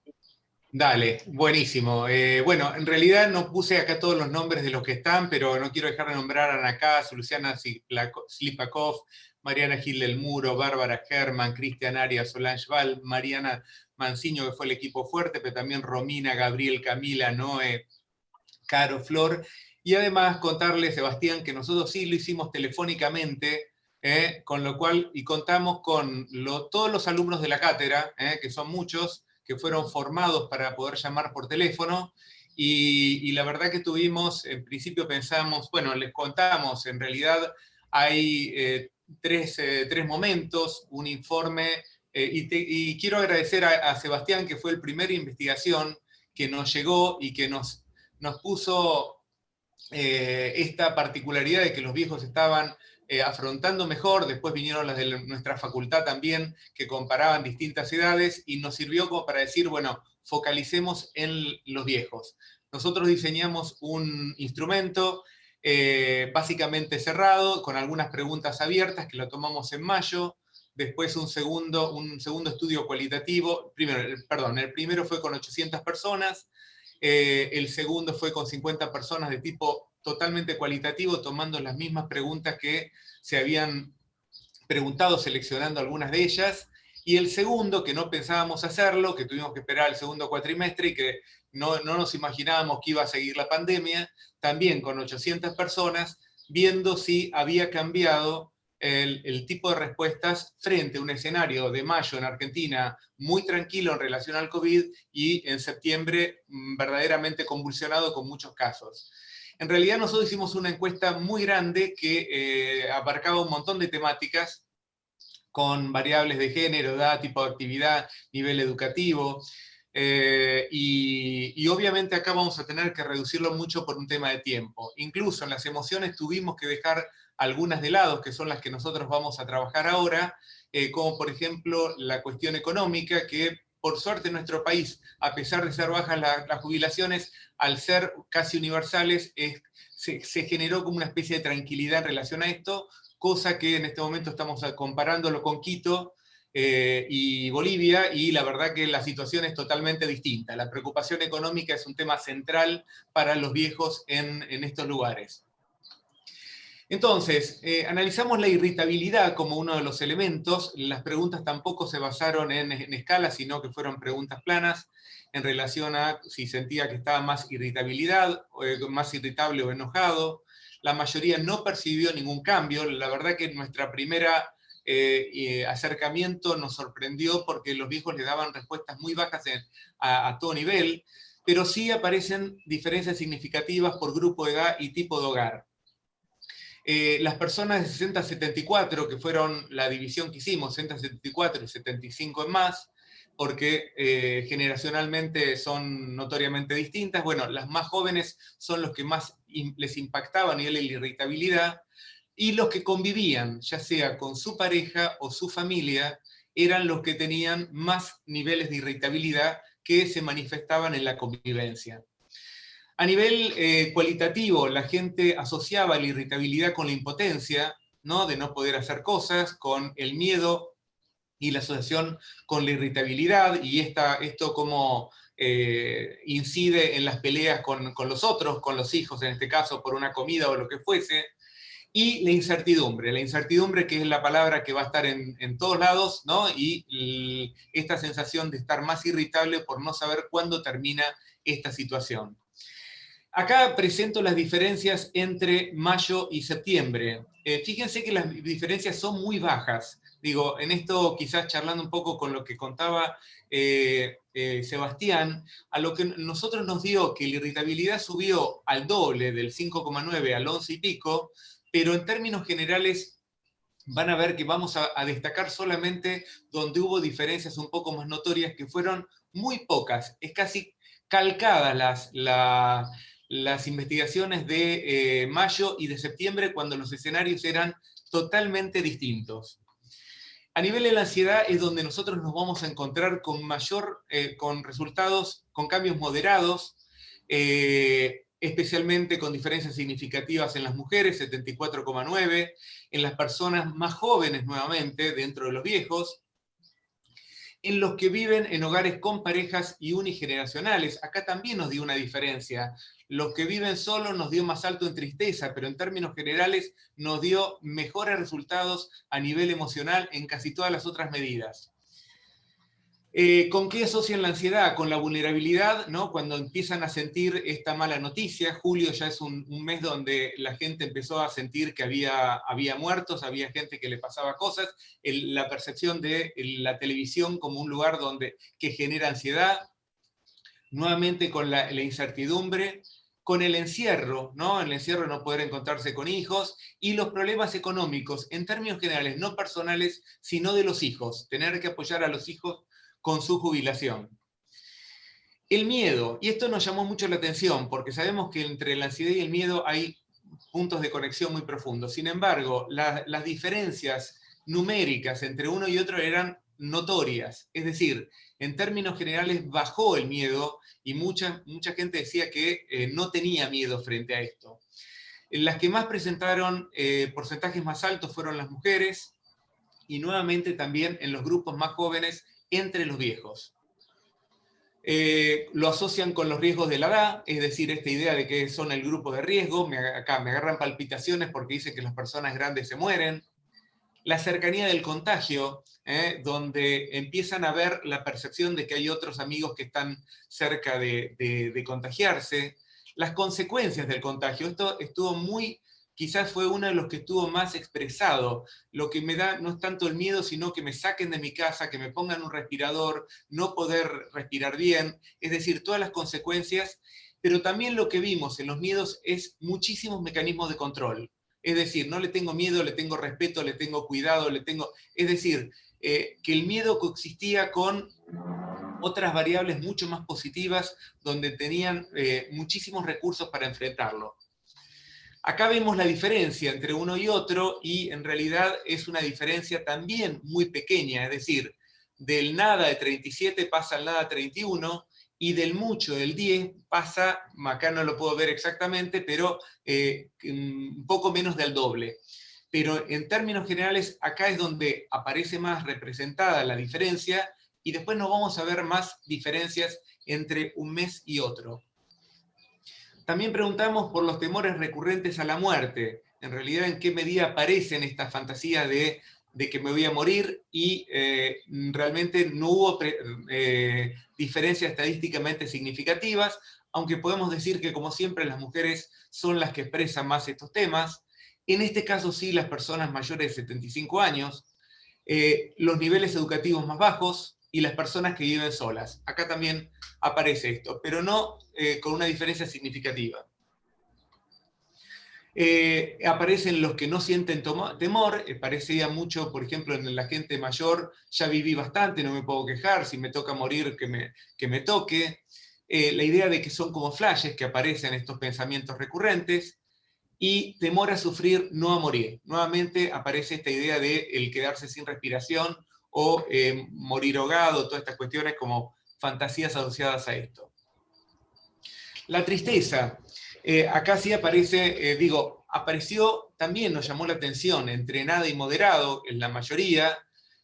Dale, buenísimo. bueno, en realidad no puse acá todos los nombres de los que están, pero no quiero dejar de nombrar a Ana Luciana Slipakov, Mariana Gil del Muro, Bárbara Germán, Cristian Arias, Solange Val, Mariana Manciño, que fue el equipo fuerte, pero también Romina, Gabriel, Camila, Noé, Caro, Flor. Y además contarle, Sebastián, que nosotros sí lo hicimos telefónicamente, eh, con lo cual, y contamos con todos los alumnos de la cátedra, eh, que son muchos, que fueron formados para poder llamar por teléfono, y, la verdad que tuvimos, en principio pensamos, bueno, les contamos, en realidad hay eh, eh, tres, momentos, un informe, eh, y, quiero agradecer a, Sebastián, que fue el primer investigación que nos llegó y que nos, nos puso eh, esta particularidad de que los viejos estaban afrontando mejor, después vinieron las de nuestra facultad también, que comparaban distintas edades, y nos sirvió como para decir, bueno, focalicemos en los viejos. Nosotros diseñamos un instrumento eh, básicamente cerrado, con algunas preguntas abiertas que lo tomamos en mayo, después un segundo, un segundo estudio cualitativo, primero, perdón, el primero fue con 800 personas, eh, el segundo fue con 50 personas de tipo totalmente cualitativo, tomando las mismas preguntas que se habían preguntado seleccionando algunas de ellas, y el segundo, que no pensábamos hacerlo, que tuvimos que esperar el segundo cuatrimestre y que no, no nos imaginábamos que iba a seguir la pandemia, también con 800 personas, viendo si había cambiado el, tipo de respuestas frente a un escenario de mayo en Argentina muy tranquilo en relación al COVID y en septiembre mm, verdaderamente convulsionado con muchos casos. En realidad nosotros hicimos una encuesta muy grande que eh, abarcaba un montón de temáticas con variables de género, edad, tipo de actividad, nivel educativo, eh, y, obviamente acá vamos a tener que reducirlo mucho por un tema de tiempo. Incluso en las emociones tuvimos que dejar algunas de lado, que son las que nosotros vamos a trabajar ahora, eh, como por ejemplo la cuestión económica, que por suerte en nuestro país, a pesar de ser bajas las jubilaciones, al ser casi universales, se, generó como una especie de tranquilidad en relación a esto, cosa que en este momento estamos comparándolo con Quito, eh, y Bolivia, y la verdad que la situación es totalmente distinta. La preocupación económica es un tema central para los viejos en, en estos lugares. Entonces, eh, analizamos la irritabilidad como uno de los elementos, las preguntas tampoco se basaron en, escala, sino que fueron preguntas planas en relación a si sentía que estaba más irritabilidad, eh, más irritable o enojado. La mayoría no percibió ningún cambio, la verdad que nuestra primera eh, acercamiento nos sorprendió porque los viejos le daban respuestas muy bajas a, todo nivel, pero sí aparecen diferencias significativas por grupo de edad y tipo de hogar. Eh, las personas de 60 a 74, que fueron la división que hicimos, 60 a 74 y 75 en más, porque eh, generacionalmente son notoriamente distintas. Bueno, las más jóvenes son los que más les impactaba a nivel de irritabilidad, y los que convivían, ya sea con su pareja o su familia, eran los que tenían más niveles de irritabilidad que se manifestaban en la convivencia. A nivel eh, cualitativo, la gente asociaba la irritabilidad con la impotencia, ¿no? de no poder hacer cosas, con el miedo y la asociación con la irritabilidad, y esta, esto como eh, incide en las peleas con, los otros, con los hijos en este caso, por una comida o lo que fuese, y la incertidumbre, la incertidumbre que es la palabra que va a estar en, todos lados, ¿no? y esta sensación de estar más irritable por no saber cuándo termina esta situación. Acá presento las diferencias entre mayo y septiembre. Eh, fíjense que las diferencias son muy bajas. Digo, en esto quizás charlando un poco con lo que contaba eh, eh, Sebastián, a lo que nosotros nos dio que la irritabilidad subió al doble, del 5,9 al 11 y pico, pero en términos generales van a ver que vamos a, destacar solamente donde hubo diferencias un poco más notorias, que fueron muy pocas, es casi calcadas las, la, las investigaciones de eh, mayo y de septiembre cuando los escenarios eran totalmente distintos. A nivel de la ansiedad es donde nosotros nos vamos a encontrar con mayor, eh, con resultados, con cambios moderados, eh, especialmente con diferencias significativas en las mujeres, 74,9, en las personas más jóvenes nuevamente, dentro de los viejos, en los que viven en hogares con parejas y unigeneracionales. Acá también nos dio una diferencia. Los que viven solos nos dio más alto en tristeza, pero en términos generales nos dio mejores resultados a nivel emocional en casi todas las otras medidas. Eh, ¿Con qué asocian la ansiedad? Con la vulnerabilidad, ¿no? cuando empiezan a sentir esta mala noticia. Julio ya es un, mes donde la gente empezó a sentir que había, había muertos, había gente que le pasaba cosas, la percepción de la televisión como un lugar donde, que genera ansiedad, nuevamente con la, incertidumbre, con el encierro, ¿no? el encierro no poder encontrarse con hijos, y los problemas económicos, en términos generales, no personales, sino de los hijos, tener que apoyar a los hijos con su jubilación. El miedo, y esto nos llamó mucho la atención, porque sabemos que entre la ansiedad y el miedo hay puntos de conexión muy profundos. Sin embargo, las diferencias numéricas entre uno y otro eran notorias. Es decir, en términos generales bajó el miedo y mucha, mucha gente decía que eh, no tenía miedo frente a esto. Las que más presentaron eh, porcentajes más altos fueron las mujeres y nuevamente también en los grupos más jóvenes entre los viejos. Eh, lo asocian con los riesgos de la edad, es decir, esta idea de que son el grupo de riesgo, me, acá me agarran palpitaciones porque dice que las personas grandes se mueren. la cercanía del contagio, ¿eh? donde empiezan a ver la percepción de que hay otros amigos que están cerca de, contagiarse, las consecuencias del contagio. Esto estuvo muy, quizás fue uno de los que estuvo más expresado. Lo que me da no es tanto el miedo, sino que me saquen de mi casa, que me pongan un respirador, no poder respirar bien, es decir, todas las consecuencias, pero también lo que vimos en los miedos es muchísimos mecanismos de control. Es decir, no le tengo miedo, le tengo respeto, le tengo cuidado, le tengo... Es decir, eh, que el miedo coexistía con otras variables mucho más positivas, donde tenían eh, muchísimos recursos para enfrentarlo. Acá vemos la diferencia entre uno y otro, y en realidad es una diferencia también muy pequeña, es decir, del nada de 37 pasa al nada 31, y del mucho, del 10, pasa, acá no lo puedo ver exactamente, pero eh, un poco menos del doble. Pero en términos generales, acá es donde aparece más representada la diferencia, y después no vamos a ver más diferencias entre un mes y otro. También preguntamos por los temores recurrentes a la muerte. En realidad, ¿en qué medida aparecen estas fantasías de de que me voy a morir y eh, realmente no hubo eh, diferencias estadísticamente significativas, aunque podemos decir que como siempre las mujeres son las que expresan más estos temas. En este caso sí las personas mayores de 75 años, eh, los niveles educativos más bajos y las personas que viven solas. Acá también aparece esto, pero no con una diferencia significativa. Eh, aparecen los que no sienten temor, eh, parecía mucho, por ejemplo, en la gente mayor, ya viví bastante, no me puedo quejar, si me toca morir, que me, que me toque. Eh, la idea de que son como flashes que aparecen estos pensamientos recurrentes, y temor a sufrir, no a morir. Nuevamente aparece esta idea de el quedarse sin respiración, o morir ahogado, todas estas cuestiones como fantasías asociadas a esto. La tristeza, eh, acá sí aparece, eh, digo, apareció, también nos llamó la atención, entre nada y moderado, en la mayoría,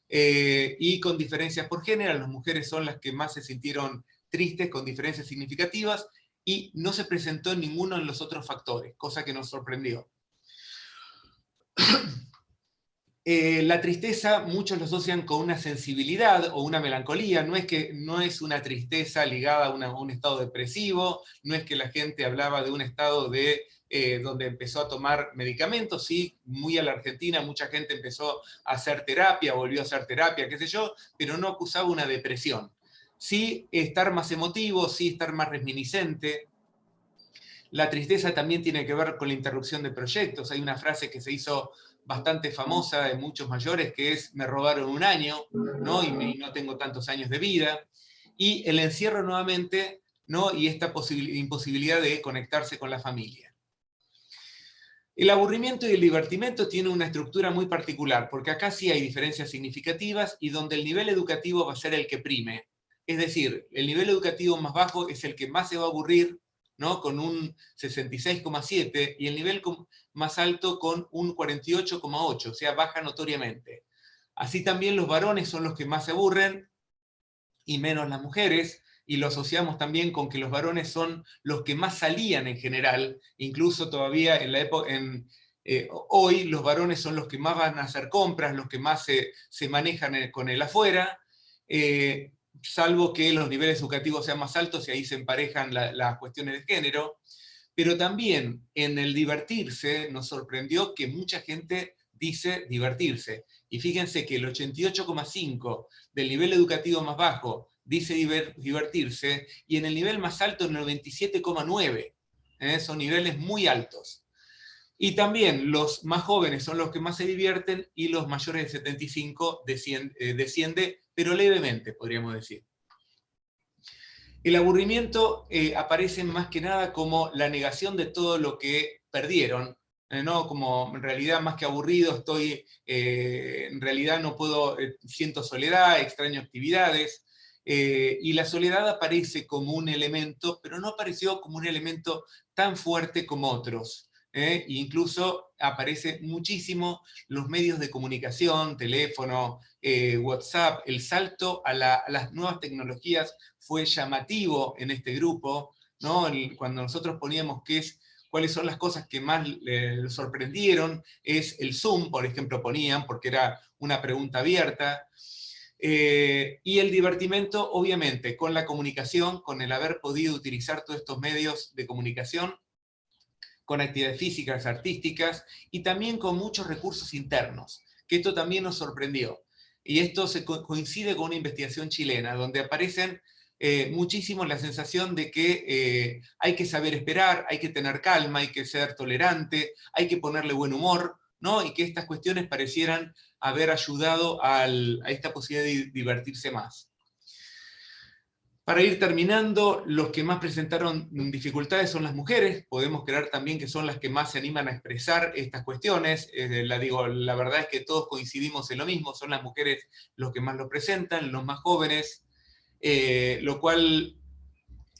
eh, y con diferencias por género, las mujeres son las que más se sintieron tristes, con diferencias significativas, y no se presentó en ninguno de los otros factores, cosa que nos sorprendió. Eh, la tristeza muchos lo asocian con una sensibilidad o una melancolía, no es, que, no es una tristeza ligada a, un estado depresivo, no es que la gente hablaba de un estado de, eh, donde empezó a tomar medicamentos, sí, muy a la Argentina mucha gente empezó a hacer terapia, volvió a hacer terapia, qué sé yo, pero no acusaba una depresión. Sí estar más emotivo, sí estar más reminiscente, la tristeza también tiene que ver con la interrupción de proyectos. Hay una frase que se hizo bastante famosa de muchos mayores, que es me robaron un año, ¿no? Y, no tengo tantos años de vida. Y el encierro nuevamente, ¿no? Y esta imposibilidad de conectarse con la familia. El aburrimiento y el divertimento tienen una estructura muy particular, porque acá sí hay diferencias significativas y donde el nivel educativo va a ser el que prime. Es decir, el nivel educativo más bajo es el que más se va a aburrir, ¿no? con un 66,7, y el nivel más alto con un 48,8, o sea, baja notoriamente. Así también los varones son los que más se aburren, y menos las mujeres, y lo asociamos también con que los varones son los que más salían en general, incluso todavía en la época, en, eh, hoy los varones son los que más van a hacer compras, los que más se, manejan con el afuera, eh, salvo que los niveles educativos sean más altos y ahí se emparejan las cuestiones de género, pero también en el divertirse nos sorprendió que mucha gente dice divertirse. Y fíjense que el 88,5 del nivel educativo más bajo dice divertirse, y en el nivel más alto el 97,9. ¿eh? Son niveles muy altos. Y también los más jóvenes son los que más se divierten, y los mayores de 75 desciende, eh, desciende pero levemente, podríamos decir. El aburrimiento eh, aparece más que nada como la negación de todo lo que perdieron, eh, ¿no? como en realidad más que aburrido estoy, eh, en realidad no puedo, siento soledad, extraño actividades, y la soledad aparece como un elemento, pero no apareció como un elemento tan fuerte como otros. E incluso aparece muchísimo los medios de comunicación, teléfono, eh, WhatsApp, el salto a, las nuevas tecnologías fue llamativo en este grupo, ¿no? cuando nosotros poníamos que es cuáles son las cosas que más le sorprendieron, es el Zoom, por ejemplo, ponían, porque era una pregunta abierta, eh, y el divertimento, obviamente, con la comunicación, con el haber podido utilizar todos estos medios de comunicación, con actividades físicas, artísticas, y también con muchos recursos internos, que esto también nos sorprendió. Y esto se coincide con una investigación chilena, donde aparecen eh, muchísimo la sensación de que eh, hay que saber esperar, hay que tener calma, hay que ser tolerante, hay que ponerle buen humor, ¿no? y que estas cuestiones parecieran haber ayudado a esta posibilidad de divertirse más. Para ir terminando, los que más presentaron dificultades son las mujeres, podemos creer también que son las que más se animan a expresar estas cuestiones, la, digo, la verdad es que todos coincidimos en lo mismo, son las mujeres los que más lo presentan, los más jóvenes, eh, lo cual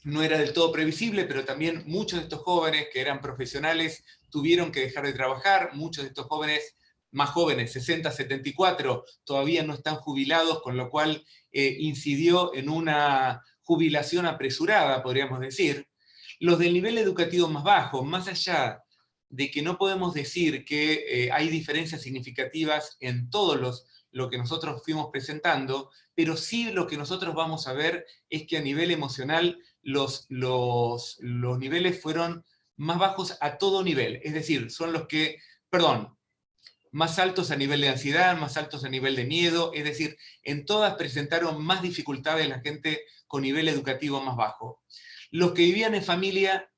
no era del todo previsible, pero también muchos de estos jóvenes que eran profesionales tuvieron que dejar de trabajar, muchos de estos jóvenes más jóvenes, 60, 74, todavía no están jubilados, con lo cual eh, incidió en una jubilación apresurada, podríamos decir. Los del nivel educativo más bajo, más allá de que no podemos decir que eh, hay diferencias significativas en todos los lo que nosotros fuimos presentando, pero sí lo que nosotros vamos a ver es que a nivel emocional los, los, los niveles fueron más bajos a todo nivel, es decir, son los que, perdón, más altos a nivel de ansiedad, más altos a nivel de miedo, es decir, en todas presentaron más dificultades la gente con nivel educativo más bajo. Los que vivían en familia,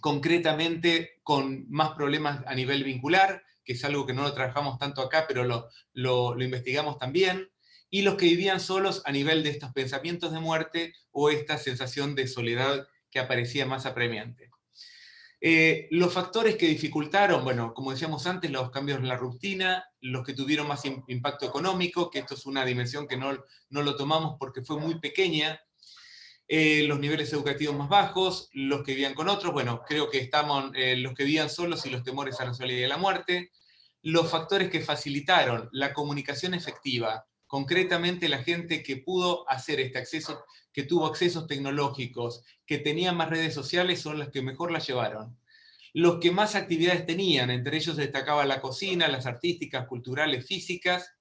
concretamente con más problemas a nivel vincular, que es algo que no lo trabajamos tanto acá, pero lo, lo, investigamos también, y los que vivían solos a nivel de estos pensamientos de muerte o esta sensación de soledad que aparecía más apremiante. Eh, los factores que dificultaron, bueno, como decíamos antes, los cambios en la rutina, los que tuvieron más impacto económico, que esto es una dimensión que no, no lo tomamos porque fue muy pequeña, eh, los niveles educativos más bajos, los que vivían con otros, bueno, creo que estamos eh, los que vivían solos y los temores a la soledad y a la muerte, los factores que facilitaron la comunicación efectiva, concretamente la gente que pudo hacer este acceso, que tuvo accesos tecnológicos, que tenía más redes sociales, son las que mejor las llevaron. Los que más actividades tenían, entre ellos destacaba la cocina, las artísticas, culturales, físicas,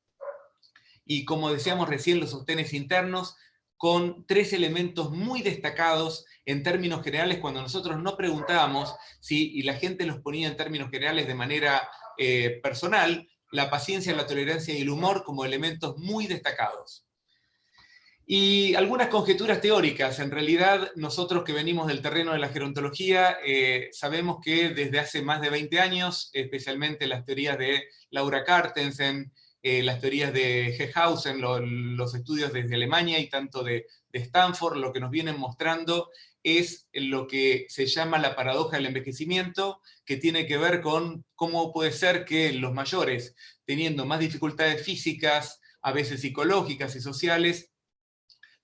y como decíamos recién, los sostenes internos, con tres elementos muy destacados en términos generales cuando nosotros no preguntábamos si, y la gente los ponía en términos generales de manera eh, personal, la paciencia, la tolerancia y el humor como elementos muy destacados. Y algunas conjeturas teóricas. En realidad, nosotros que venimos del terreno de la gerontología, eh, sabemos que desde hace más de 20 años, especialmente las teorías de Laura Cartensen, eh, las teorías de Gehausen, los estudios desde Alemania y tanto de, de Stanford, lo que nos vienen mostrando es lo que se llama la paradoja del envejecimiento, que tiene que ver con cómo puede ser que los mayores, teniendo más dificultades físicas, a veces psicológicas y sociales,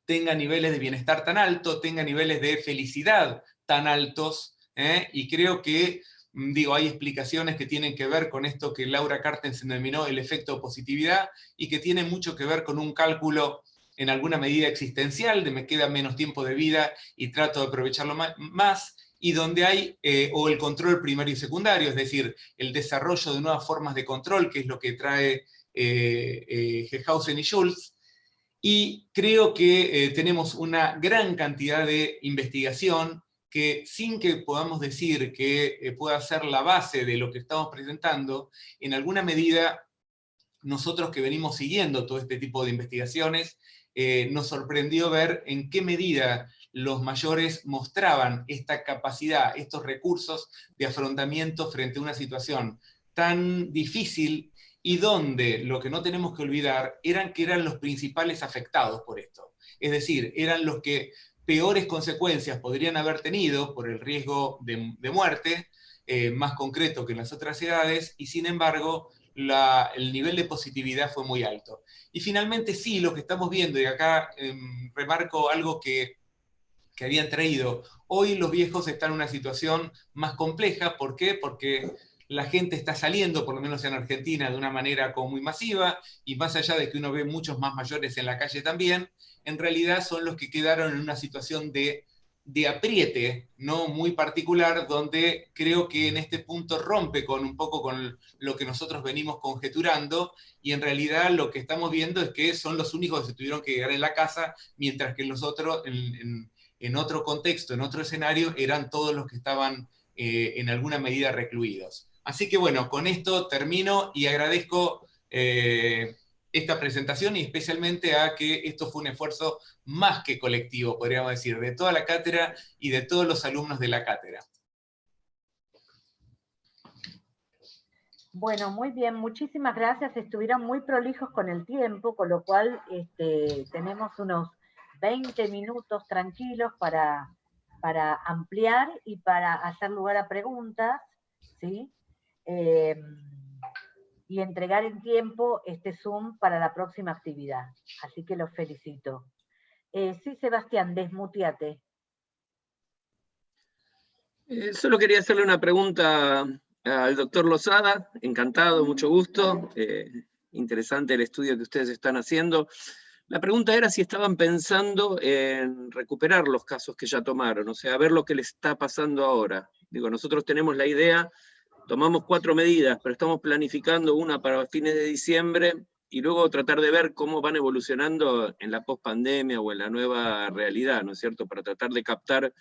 tengan niveles de bienestar tan altos, tengan niveles de felicidad tan altos, ¿eh? y creo que, mm, digo, hay explicaciones que tienen que ver con esto que Laura Carten se denominó el efecto positividad, y que tiene mucho que ver con un cálculo en alguna medida existencial, de me queda menos tiempo de vida y trato de aprovecharlo más, y donde hay, eh, o el control primario y secundario, es decir, el desarrollo de nuevas formas de control, que es lo que trae eh, eh y Schultz, y creo que eh, tenemos una gran cantidad de investigación que sin que podamos decir que pueda ser la base de lo que estamos presentando, en alguna medida nosotros que venimos siguiendo todo este tipo de investigaciones, eh, nos sorprendió ver en qué medida los mayores mostraban esta capacidad, estos recursos de afrontamiento frente a una situación tan difícil y donde, lo que no tenemos que olvidar, eran que eran los principales afectados por esto. Es decir, eran los que peores consecuencias podrían haber tenido por el riesgo de, muerte, eh, más concreto que en las otras edades, y sin embargo el nivel de positividad fue muy alto. Y finalmente sí, lo que estamos viendo, y acá em, remarco algo que, que habían traído, hoy los viejos están en una situación más compleja, ¿por qué? Porque la gente está saliendo, por lo menos en Argentina, de una manera como muy masiva, y más allá de que uno ve muchos más mayores en la calle también, en realidad son los que quedaron en una situación de de apriete, no muy particular, donde creo que en este punto rompe con un poco con lo que nosotros venimos conjeturando, y en realidad lo que estamos viendo es que son los únicos que se tuvieron que quedar en la casa, mientras que los otros, en, otro contexto, en otro escenario, eran todos los que estaban eh, en alguna medida recluidos. Así que bueno, con esto termino y agradezco eh, esta presentación y especialmente a que esto fue un esfuerzo más que colectivo, podríamos decir, de toda la cátedra y de todos los alumnos de la cátedra. Bueno, muy bien, muchísimas gracias. Estuvieron muy prolijos con el tiempo, con lo cual este, tenemos unos 20 minutos tranquilos para, para ampliar y para hacer lugar a preguntas. ¿sí? Eh, y entregar en tiempo este Zoom para la próxima actividad. Así que los felicito. Eh, sí, Sebastián, desmuteate. Eh, solo quería hacerle una pregunta al doctor Lozada, encantado, mucho gusto, eh, interesante el estudio que ustedes están haciendo. La pregunta era si estaban pensando en recuperar los casos que ya tomaron, o sea, ver lo que les está pasando ahora. Digo, nosotros tenemos la idea tomamos cuatro medidas, pero estamos planificando una para fines de diciembre y luego tratar de ver cómo van evolucionando en la pospandemia o en la nueva realidad, ¿no es cierto? Para tratar de captar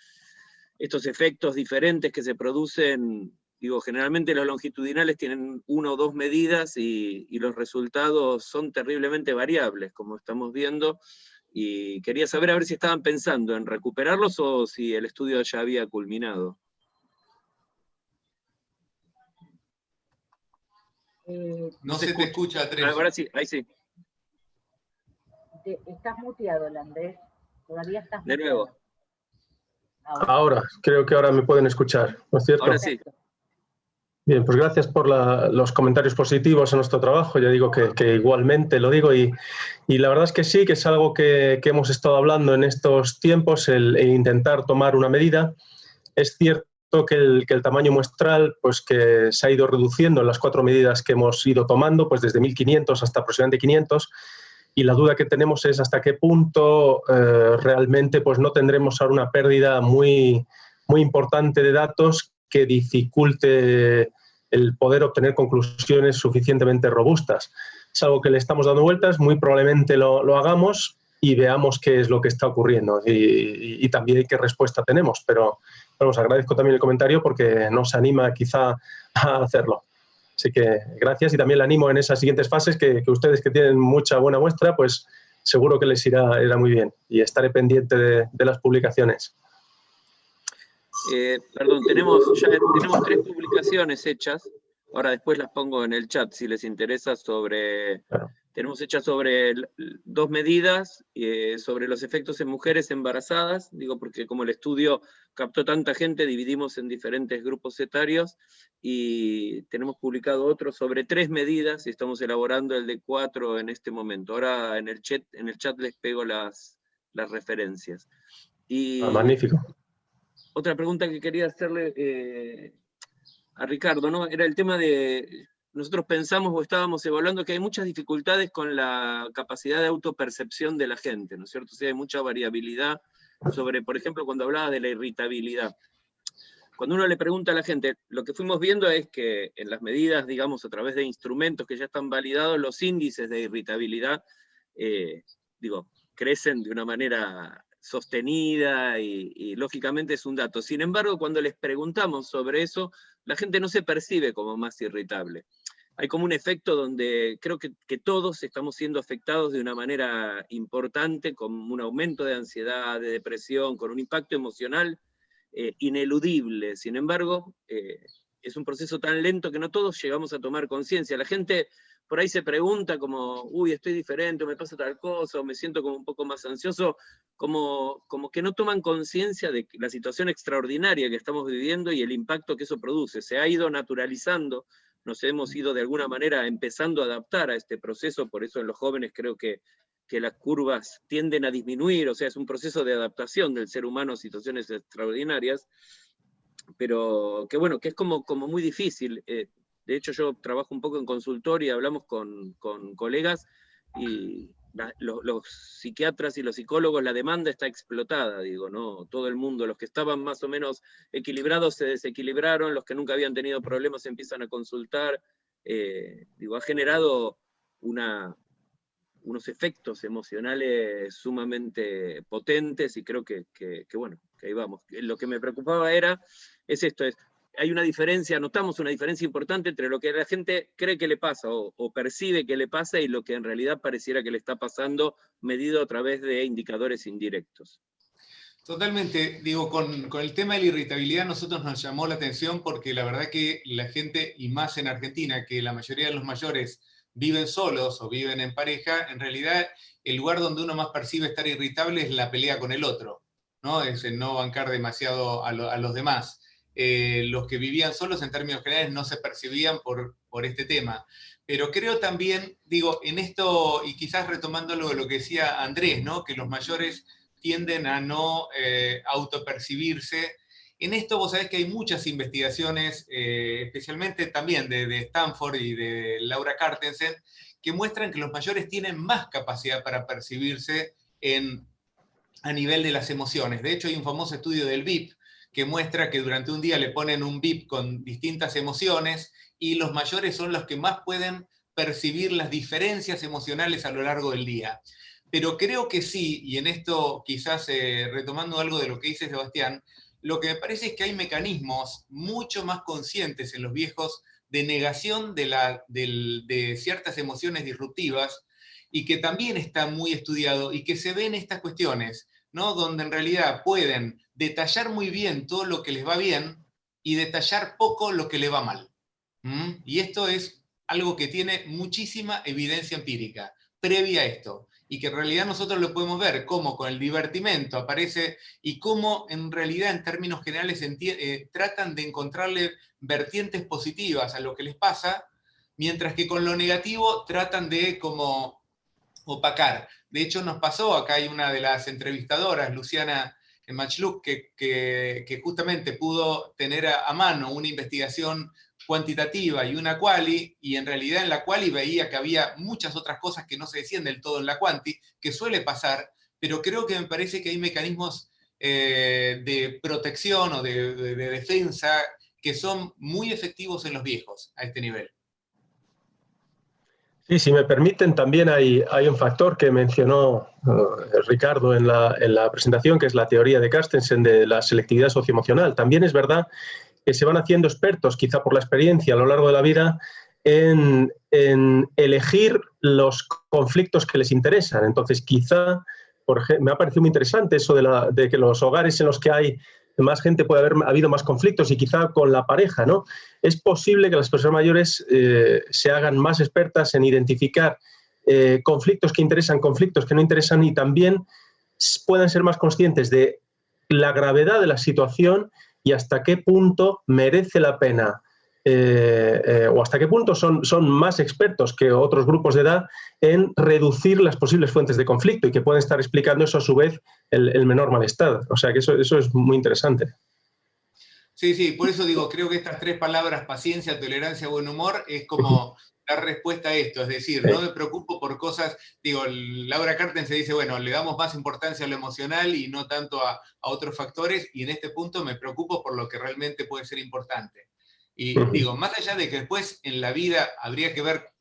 estos efectos diferentes que se producen, digo, generalmente los longitudinales tienen una o dos medidas y, y los resultados son terriblemente variables, como estamos viendo, y quería saber a ver si estaban pensando en recuperarlos o si el estudio ya había culminado. Eh, no, se, te escucha, Andrés. Ahora sí, ahí sí. estás muteado, Andrés. Todavía estás De nuevo. Ahora. creo que ahora me pueden escuchar, ¿no es cierto? Ahora sí. Bien, pues gracias por los comentarios positivos a nuestro trabajo. Ya digo que, igualmente lo digo y, la verdad es que sí, que es algo que, hemos estado hablando en estos tiempos, el intentar tomar una medida. Es cierto que el, que el, tamaño muestral pues que se ha ido reduciendo en las cuatro medidas que hemos ido tomando, pues desde 1500 hasta aproximadamente 500, y la duda que tenemos es hasta qué punto eh, realmente pues no tendremos ahora una pérdida muy, muy importante de datos que dificulte el poder obtener conclusiones suficientemente robustas. Es algo que le estamos dando vueltas, muy probablemente lo, lo hagamos y veamos qué es lo que está ocurriendo y, y, y también qué respuesta tenemos, pero os agradezco también el comentario porque nos anima quizá a hacerlo. Así que gracias y también le animo en esas siguientes fases que, ustedes que tienen mucha buena muestra, pues seguro que les irá, muy bien y estaré pendiente de, las publicaciones. Eh, perdón, tenemos, ya tenemos tres publicaciones hechas, ahora después las pongo en el chat si les interesa sobre tenemos hechas sobre dos medidas, eh, sobre los efectos en mujeres embarazadas, digo porque como el estudio captó tanta gente, dividimos en diferentes grupos etarios, y tenemos publicado otro sobre tres medidas, y estamos elaborando el de cuatro en este momento. Ahora en el chat, en el chat les pego las, las referencias. Y ah, magnífico. Otra pregunta que quería hacerle eh, a Ricardo, ¿no? Era el tema de, nosotros pensamos o estábamos evaluando que hay muchas dificultades con la capacidad de autopercepción de la gente, ¿no es cierto? O sea, hay mucha variabilidad sobre, por ejemplo, cuando hablaba de la irritabilidad. Cuando uno le pregunta a la gente, lo que fuimos viendo es que en las medidas, digamos, a través de instrumentos que ya están validados, los índices de irritabilidad, eh, digo, crecen de una manera sostenida y, y, lógicamente es un dato. Sin embargo, cuando les preguntamos sobre eso, la gente no se percibe como más irritable hay como un efecto donde creo que, todos estamos siendo afectados de una manera importante, con un aumento de ansiedad, de depresión, con un impacto emocional eh, ineludible. Sin embargo, eh, es un proceso tan lento que no todos llegamos a tomar conciencia. La gente por ahí se pregunta como, uy, estoy diferente, me pasa tal cosa, o me siento como un poco más ansioso, como, como que no toman conciencia de la situación extraordinaria que estamos viviendo y el impacto que eso produce. Se ha ido naturalizando nos hemos ido de alguna manera empezando a adaptar a este proceso, por eso en los jóvenes creo que, que las curvas tienden a disminuir, o sea, es un proceso de adaptación del ser humano a situaciones extraordinarias, pero que bueno, que es como, como muy difícil. Eh, de hecho, yo trabajo un poco en consultoría, hablamos con, con colegas, y, los, psiquiatras y los psicólogos, la demanda está explotada, digo, ¿no? Todo el mundo, los que estaban más o menos equilibrados se desequilibraron, los que nunca habían tenido problemas empiezan a consultar, eh, digo, ha generado unos efectos emocionales sumamente potentes y creo que, que, bueno, que ahí vamos. Lo que me preocupaba era, es esto, es, hay una diferencia, notamos una diferencia importante entre lo que la gente cree que le pasa o, percibe que le pasa y lo que en realidad pareciera que le está pasando medido a través de indicadores indirectos. Totalmente, digo, con, el tema de la irritabilidad nosotros nos llamó la atención porque la verdad que la gente, y más en Argentina, que la mayoría de los mayores viven solos o viven en pareja, en realidad el lugar donde uno más percibe estar irritable es la pelea con el otro, ¿no? Es el no bancar demasiado a los demás. Eh, los que vivían solos en términos generales no se percibían por, por este tema. Pero creo también, digo, en esto, y quizás retomando lo, lo que decía Andrés, ¿no? que los mayores tienden a no eh, autopercibirse. En esto vos sabés que hay muchas investigaciones, eh, especialmente también de, de, Stanford y de Laura Cartensen, que muestran que los mayores tienen más capacidad para percibirse en, a nivel de las emociones. De hecho, hay un famoso estudio del VIP, que muestra que durante un día le ponen un VIP con distintas emociones y los mayores son los que más pueden percibir las diferencias emocionales a lo largo del día. Pero creo que sí, y en esto quizás eh, retomando algo de lo que dice Sebastián, lo que me parece es que hay mecanismos mucho más conscientes en los viejos de negación de, la, de ciertas emociones disruptivas y que también está muy estudiado y que se ven estas cuestiones, ¿no? donde en realidad pueden detallar muy bien todo lo que les va bien y detallar poco lo que le va mal. ¿Mm? Y esto es algo que tiene muchísima evidencia empírica previa a esto, y que en realidad nosotros lo podemos ver, cómo con el divertimento aparece, y cómo en realidad en términos generales eh, tratan de encontrarle vertientes positivas a lo que les pasa, mientras que con lo negativo tratan de como opacar. De hecho nos pasó, acá hay una de las entrevistadoras, Luciana en Matchlook, que, que, justamente pudo tener a, mano una investigación cuantitativa y una quali, y en realidad en la quali veía que había muchas otras cosas que no se decían del todo en la quanti, que suele pasar, pero creo que me parece que hay mecanismos eh, de protección o de defensa que son muy efectivos en los viejos a este nivel. Sí, si me permiten, también hay, hay un factor que mencionó eh, Ricardo en la, en la, presentación, que es la teoría de Carstensen de la selectividad socioemocional. También es verdad que se van haciendo expertos, quizá por la experiencia a lo largo de la vida, en, en elegir los conflictos que les interesan. Entonces, quizá, por ejemplo, me ha parecido muy interesante eso de, la, de que los hogares en los que hay más gente puede haber habido más conflictos y quizá con la pareja, ¿no? Es posible que las personas mayores eh, se hagan más expertas en identificar eh, conflictos que interesan, conflictos que no interesan y también puedan ser más conscientes de la gravedad de la situación y hasta qué punto merece la pena eh, eh, o hasta qué punto son, son más expertos que otros grupos de edad en reducir las posibles fuentes de conflicto y que pueden estar explicando eso a su vez el, menor malestar. O sea que eso, eso es muy interesante. Sí, sí, por eso digo, creo que estas tres palabras, paciencia, tolerancia, buen humor, es como dar respuesta a esto, es decir, no me preocupo por cosas, digo, Laura Carten se dice, bueno, le damos más importancia a lo emocional y no tanto a, a otros factores, y en este punto me preocupo por lo que realmente puede ser importante. Y digo, más allá de que después en la vida habría que ver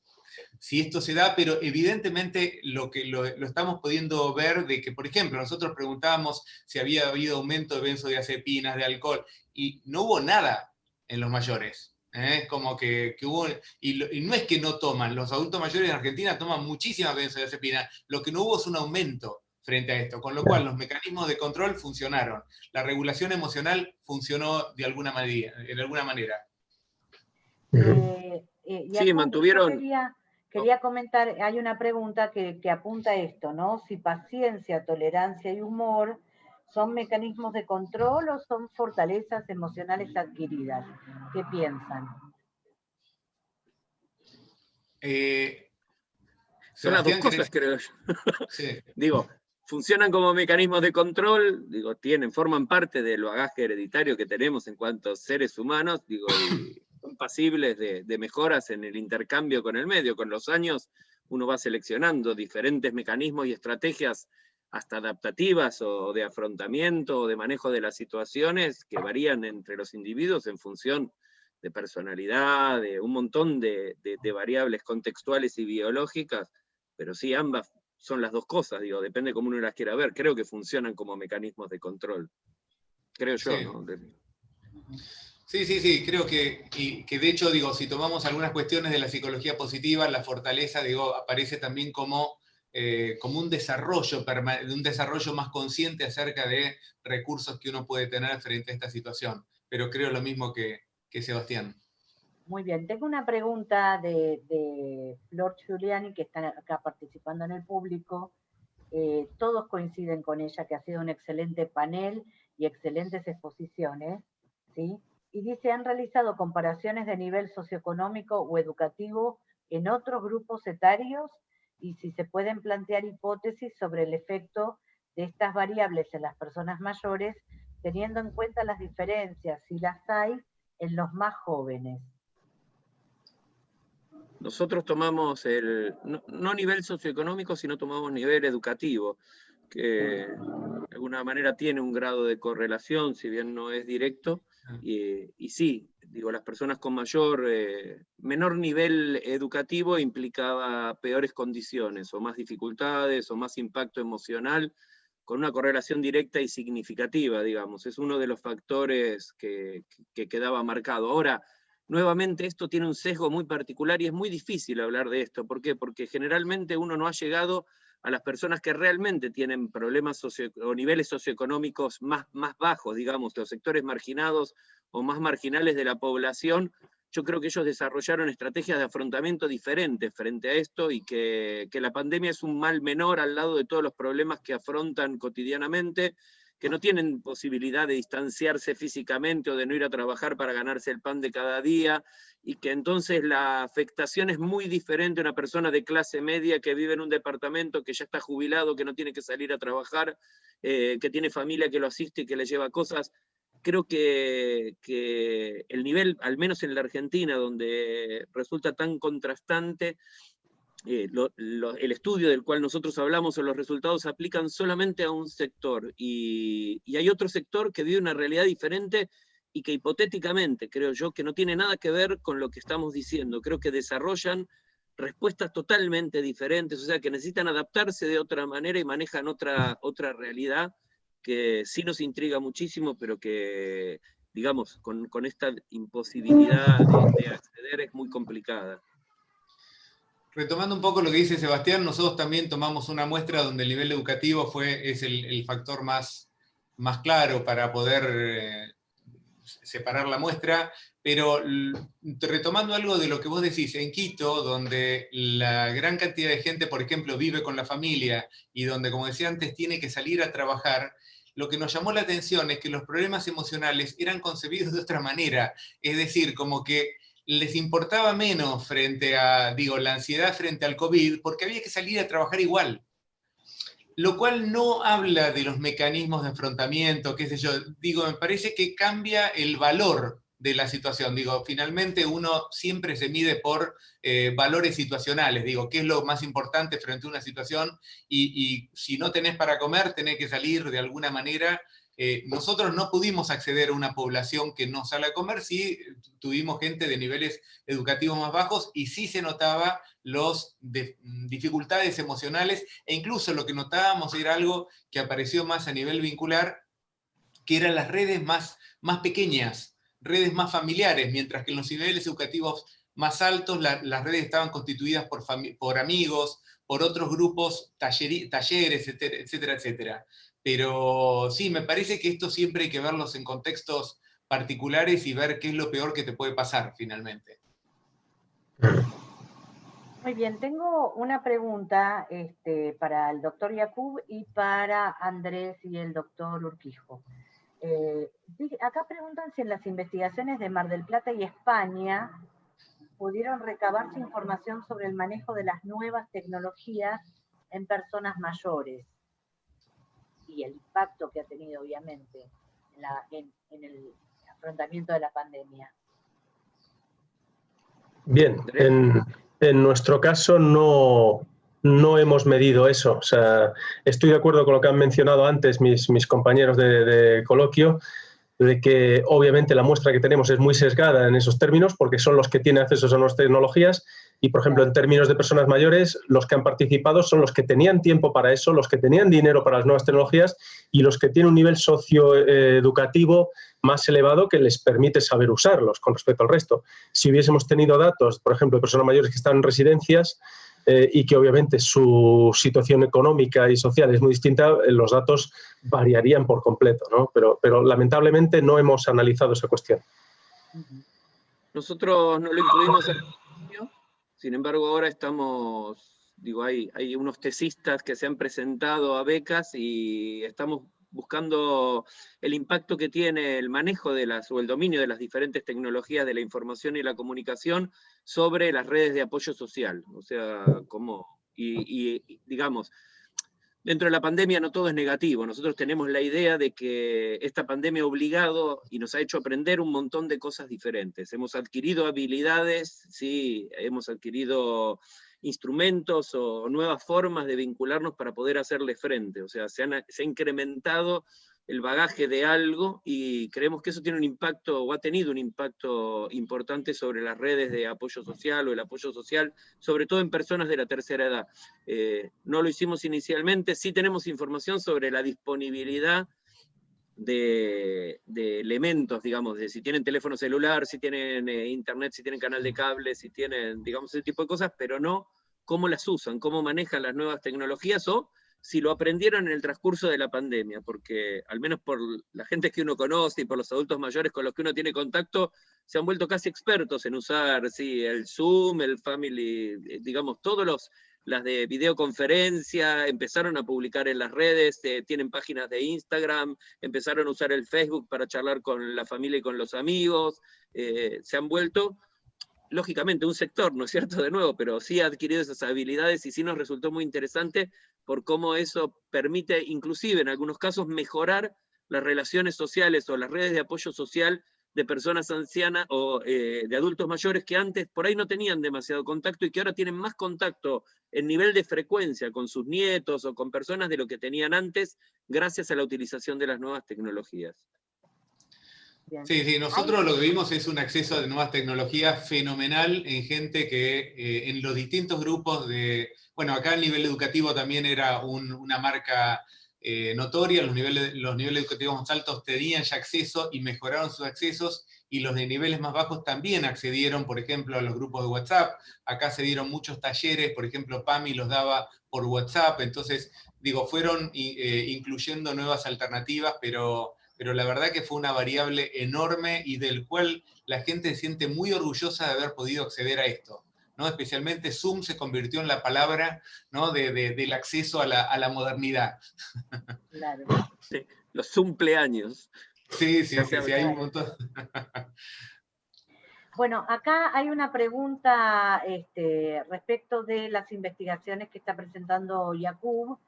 si esto se da, pero evidentemente lo que lo, estamos pudiendo ver de que, por ejemplo, nosotros preguntábamos si había habido aumento de benzodiazepinas, de alcohol, y no hubo nada en los mayores. ¿eh? Como que, hubo, y, no es que no toman, los adultos mayores en Argentina toman muchísimas benzodiazepinas, lo que no hubo es un aumento frente a esto, con lo cual los mecanismos de control funcionaron, la regulación emocional funcionó de alguna manera, de alguna manera. Eh, eh, sí, mantuvieron... Quería, comentar, hay una pregunta que, apunta a esto, ¿no? Si paciencia, tolerancia y humor son mecanismos de control o son fortalezas emocionales adquiridas. ¿Qué piensan? Eh, son las dos cosas, creo yo. digo, funcionan como mecanismos de control, digo, tienen, forman parte del bagaje hereditario que tenemos en cuanto a seres humanos, digo, son pasibles de, mejoras en el intercambio con el medio. Con los años uno va seleccionando diferentes mecanismos y estrategias hasta adaptativas o de afrontamiento o de manejo de las situaciones que varían entre los individuos en función de personalidad, de un montón de, variables contextuales y biológicas, pero sí ambas son las dos cosas, digo, depende cómo uno las quiera ver, creo que funcionan como mecanismos de control, creo yo, sí. ¿no? Sí, sí, sí, creo que, que de hecho, digo, si tomamos algunas cuestiones de la psicología positiva, la fortaleza, digo, aparece también como eh, como un desarrollo, un desarrollo más consciente acerca de recursos que uno puede tener frente a esta situación. Pero creo lo mismo que, Sebastián. Muy bien, tengo una pregunta de, Flor Giuliani, que está acá participando en el público. Eh, todos coinciden con ella, que ha sido un excelente panel y excelentes exposiciones. ¿sí? Y dice, han realizado comparaciones de nivel socioeconómico o educativo en otros grupos etarios y si se pueden plantear hipótesis sobre el efecto de estas variables en las personas mayores, teniendo en cuenta las diferencias, si las hay, en los más jóvenes. Nosotros tomamos el, no, nivel socioeconómico, sino tomamos nivel educativo, que de alguna manera tiene un grado de correlación, si bien no es directo. Y, y sí, digo, las personas con mayor, eh, menor nivel educativo implicaba peores condiciones, o más dificultades, o más impacto emocional, con una correlación directa y significativa, digamos. Es uno de los factores que, que quedaba marcado. Ahora, nuevamente esto tiene un sesgo muy particular y es muy difícil hablar de esto. ¿Por qué? Porque generalmente uno no ha llegado a las personas que realmente tienen problemas o niveles socioeconómicos más, más bajos, digamos, los sectores marginados o más marginales de la población, yo creo que ellos desarrollaron estrategias de afrontamiento diferentes frente a esto y que, que, la pandemia es un mal menor al lado de todos los problemas que afrontan cotidianamente, que no tienen posibilidad de distanciarse físicamente o de no ir a trabajar para ganarse el pan de cada día, y que entonces la afectación es muy diferente a una persona de clase media que vive en un departamento, que ya está jubilado, que no tiene que salir a trabajar, eh, que tiene familia que lo asiste y que le lleva cosas. Creo que, que el nivel, al menos en la Argentina, donde resulta tan contrastante, eh, el estudio del cual nosotros hablamos o los resultados aplican solamente a un sector y, y, hay otro sector que vive una realidad diferente y que hipotéticamente, creo yo, que no tiene nada que ver con lo que estamos diciendo, creo que desarrollan respuestas totalmente diferentes, o sea, que necesitan adaptarse de otra manera y manejan otra, otra realidad que sí nos intriga muchísimo, pero que, digamos, con, con esta imposibilidad de, acceder es muy complicada. Retomando un poco lo que dice Sebastián, nosotros también tomamos una muestra donde el nivel educativo fue, es el, factor más, más claro para poder eh, separar la muestra, pero retomando algo de lo que vos decís, en Quito, donde la gran cantidad de gente, por ejemplo, vive con la familia y donde, como decía antes, tiene que salir a trabajar, lo que nos llamó la atención es que los problemas emocionales eran concebidos de otra manera, es decir, como que les importaba menos frente a, digo, la ansiedad frente al COVID, porque había que salir a trabajar igual. Lo cual no habla de los mecanismos de enfrentamiento, qué sé yo, digo, me parece que cambia el valor de la situación, digo, finalmente uno siempre se mide por eh, valores situacionales, digo, qué es lo más importante frente a una situación, y, y si no tenés para comer, tenés que salir de alguna manera eh, nosotros no pudimos acceder a una población que no sale a comer, sí tuvimos gente de niveles educativos más bajos y sí se notaba las dificultades emocionales e incluso lo que notábamos era algo que apareció más a nivel vincular, que eran las redes más, más pequeñas, redes más familiares, mientras que en los niveles educativos más altos las redes estaban constituidas por, por amigos, por otros grupos, talleres, etcétera, etcétera. Pero sí, me parece que esto siempre hay que verlos en contextos particulares y ver qué es lo peor que te puede pasar finalmente. Muy bien, tengo una pregunta este, para el doctor Yakub y para Andrés y el doctor Urquijo. Eh, acá preguntan si en las investigaciones de Mar del Plata y España pudieron recabarse información sobre el manejo de las nuevas tecnologías en personas mayores y el impacto que ha tenido, obviamente, en, el afrontamiento de la pandemia. Bien, En nuestro caso no, no hemos medido eso. O sea, estoy de acuerdo con lo que han mencionado antes mis, mis compañeros de, de, coloquio, de que obviamente la muestra que tenemos es muy sesgada en esos términos porque son los que tienen acceso a nuevas tecnologías y, por ejemplo, en términos de personas mayores, los que han participado son los que tenían tiempo para eso, los que tenían dinero para las nuevas tecnologías y los que tienen un nivel socioeducativo más elevado que les permite saber usarlos con respecto al resto. Si hubiésemos tenido datos, por ejemplo, de personas mayores que están en residencias eh, y que obviamente su situación económica y social es muy distinta, eh, los datos variarían por completo, ¿no? pero, pero lamentablemente no hemos analizado esa cuestión. Nosotros no lo incluimos en sin embargo, ahora estamos, digo, hay, unos tesistas que se han presentado a becas y estamos buscando el impacto que tiene el manejo de las, o el dominio de las diferentes tecnologías de la información y la comunicación sobre las redes de apoyo social. O sea, como, y, y digamos, dentro de la pandemia no todo es negativo. Nosotros tenemos la idea de que esta pandemia ha obligado y nos ha hecho aprender un montón de cosas diferentes. Hemos adquirido habilidades, sí, hemos adquirido instrumentos o nuevas formas de vincularnos para poder hacerle frente. O sea, se, se ha incrementado el bagaje de algo y creemos que eso tiene un impacto o ha tenido un impacto importante sobre las redes de apoyo social o el apoyo social, sobre todo en personas de la tercera edad. Eh, no lo hicimos inicialmente, sí tenemos información sobre la disponibilidad de, elementos, digamos, de si tienen teléfono celular, si tienen eh, internet, si tienen canal de cable, si tienen, digamos, ese tipo de cosas, pero no cómo las usan, cómo manejan las nuevas tecnologías o si lo aprendieron en el transcurso de la pandemia, porque al menos por la gente que uno conoce y por los adultos mayores con los que uno tiene contacto, se han vuelto casi expertos en usar sí, el Zoom, el Family, eh, digamos, todos los, las de videoconferencia, empezaron a publicar en las redes, eh, tienen páginas de Instagram, empezaron a usar el Facebook para charlar con la familia y con los amigos, eh, se han vuelto lógicamente un sector, ¿no es cierto? De nuevo, pero sí ha adquirido esas habilidades y sí nos resultó muy interesante por cómo eso permite, inclusive en algunos casos, mejorar las relaciones sociales o las redes de apoyo social de personas ancianas o eh, de adultos mayores que antes por ahí no tenían demasiado contacto y que ahora tienen más contacto en nivel de frecuencia con sus nietos o con personas de lo que tenían antes gracias a la utilización de las nuevas tecnologías. Sí, sí, nosotros lo que vimos es un acceso de nuevas tecnologías fenomenal en gente que eh, en los distintos grupos de, bueno, acá el nivel educativo también era una marca eh, notoria, los niveles, los niveles educativos más altos tenían ya acceso y mejoraron sus accesos, y los de niveles más bajos también accedieron, por ejemplo, a los grupos de WhatsApp. Acá se dieron muchos talleres, por ejemplo, PAMI los daba por WhatsApp, entonces, digo, fueron eh, incluyendo nuevas alternativas, pero pero la verdad que fue una variable enorme y del cual la gente se siente muy orgullosa de haber podido acceder a esto. ¿no? Especialmente Zoom se convirtió en la palabra ¿no? de, del acceso a la, a la modernidad. Claro. Sí, los cumpleaños. Sí, sí, sí, sí, hay un montón. Bueno, acá hay una pregunta este, respecto de las investigaciones que está presentando Yakub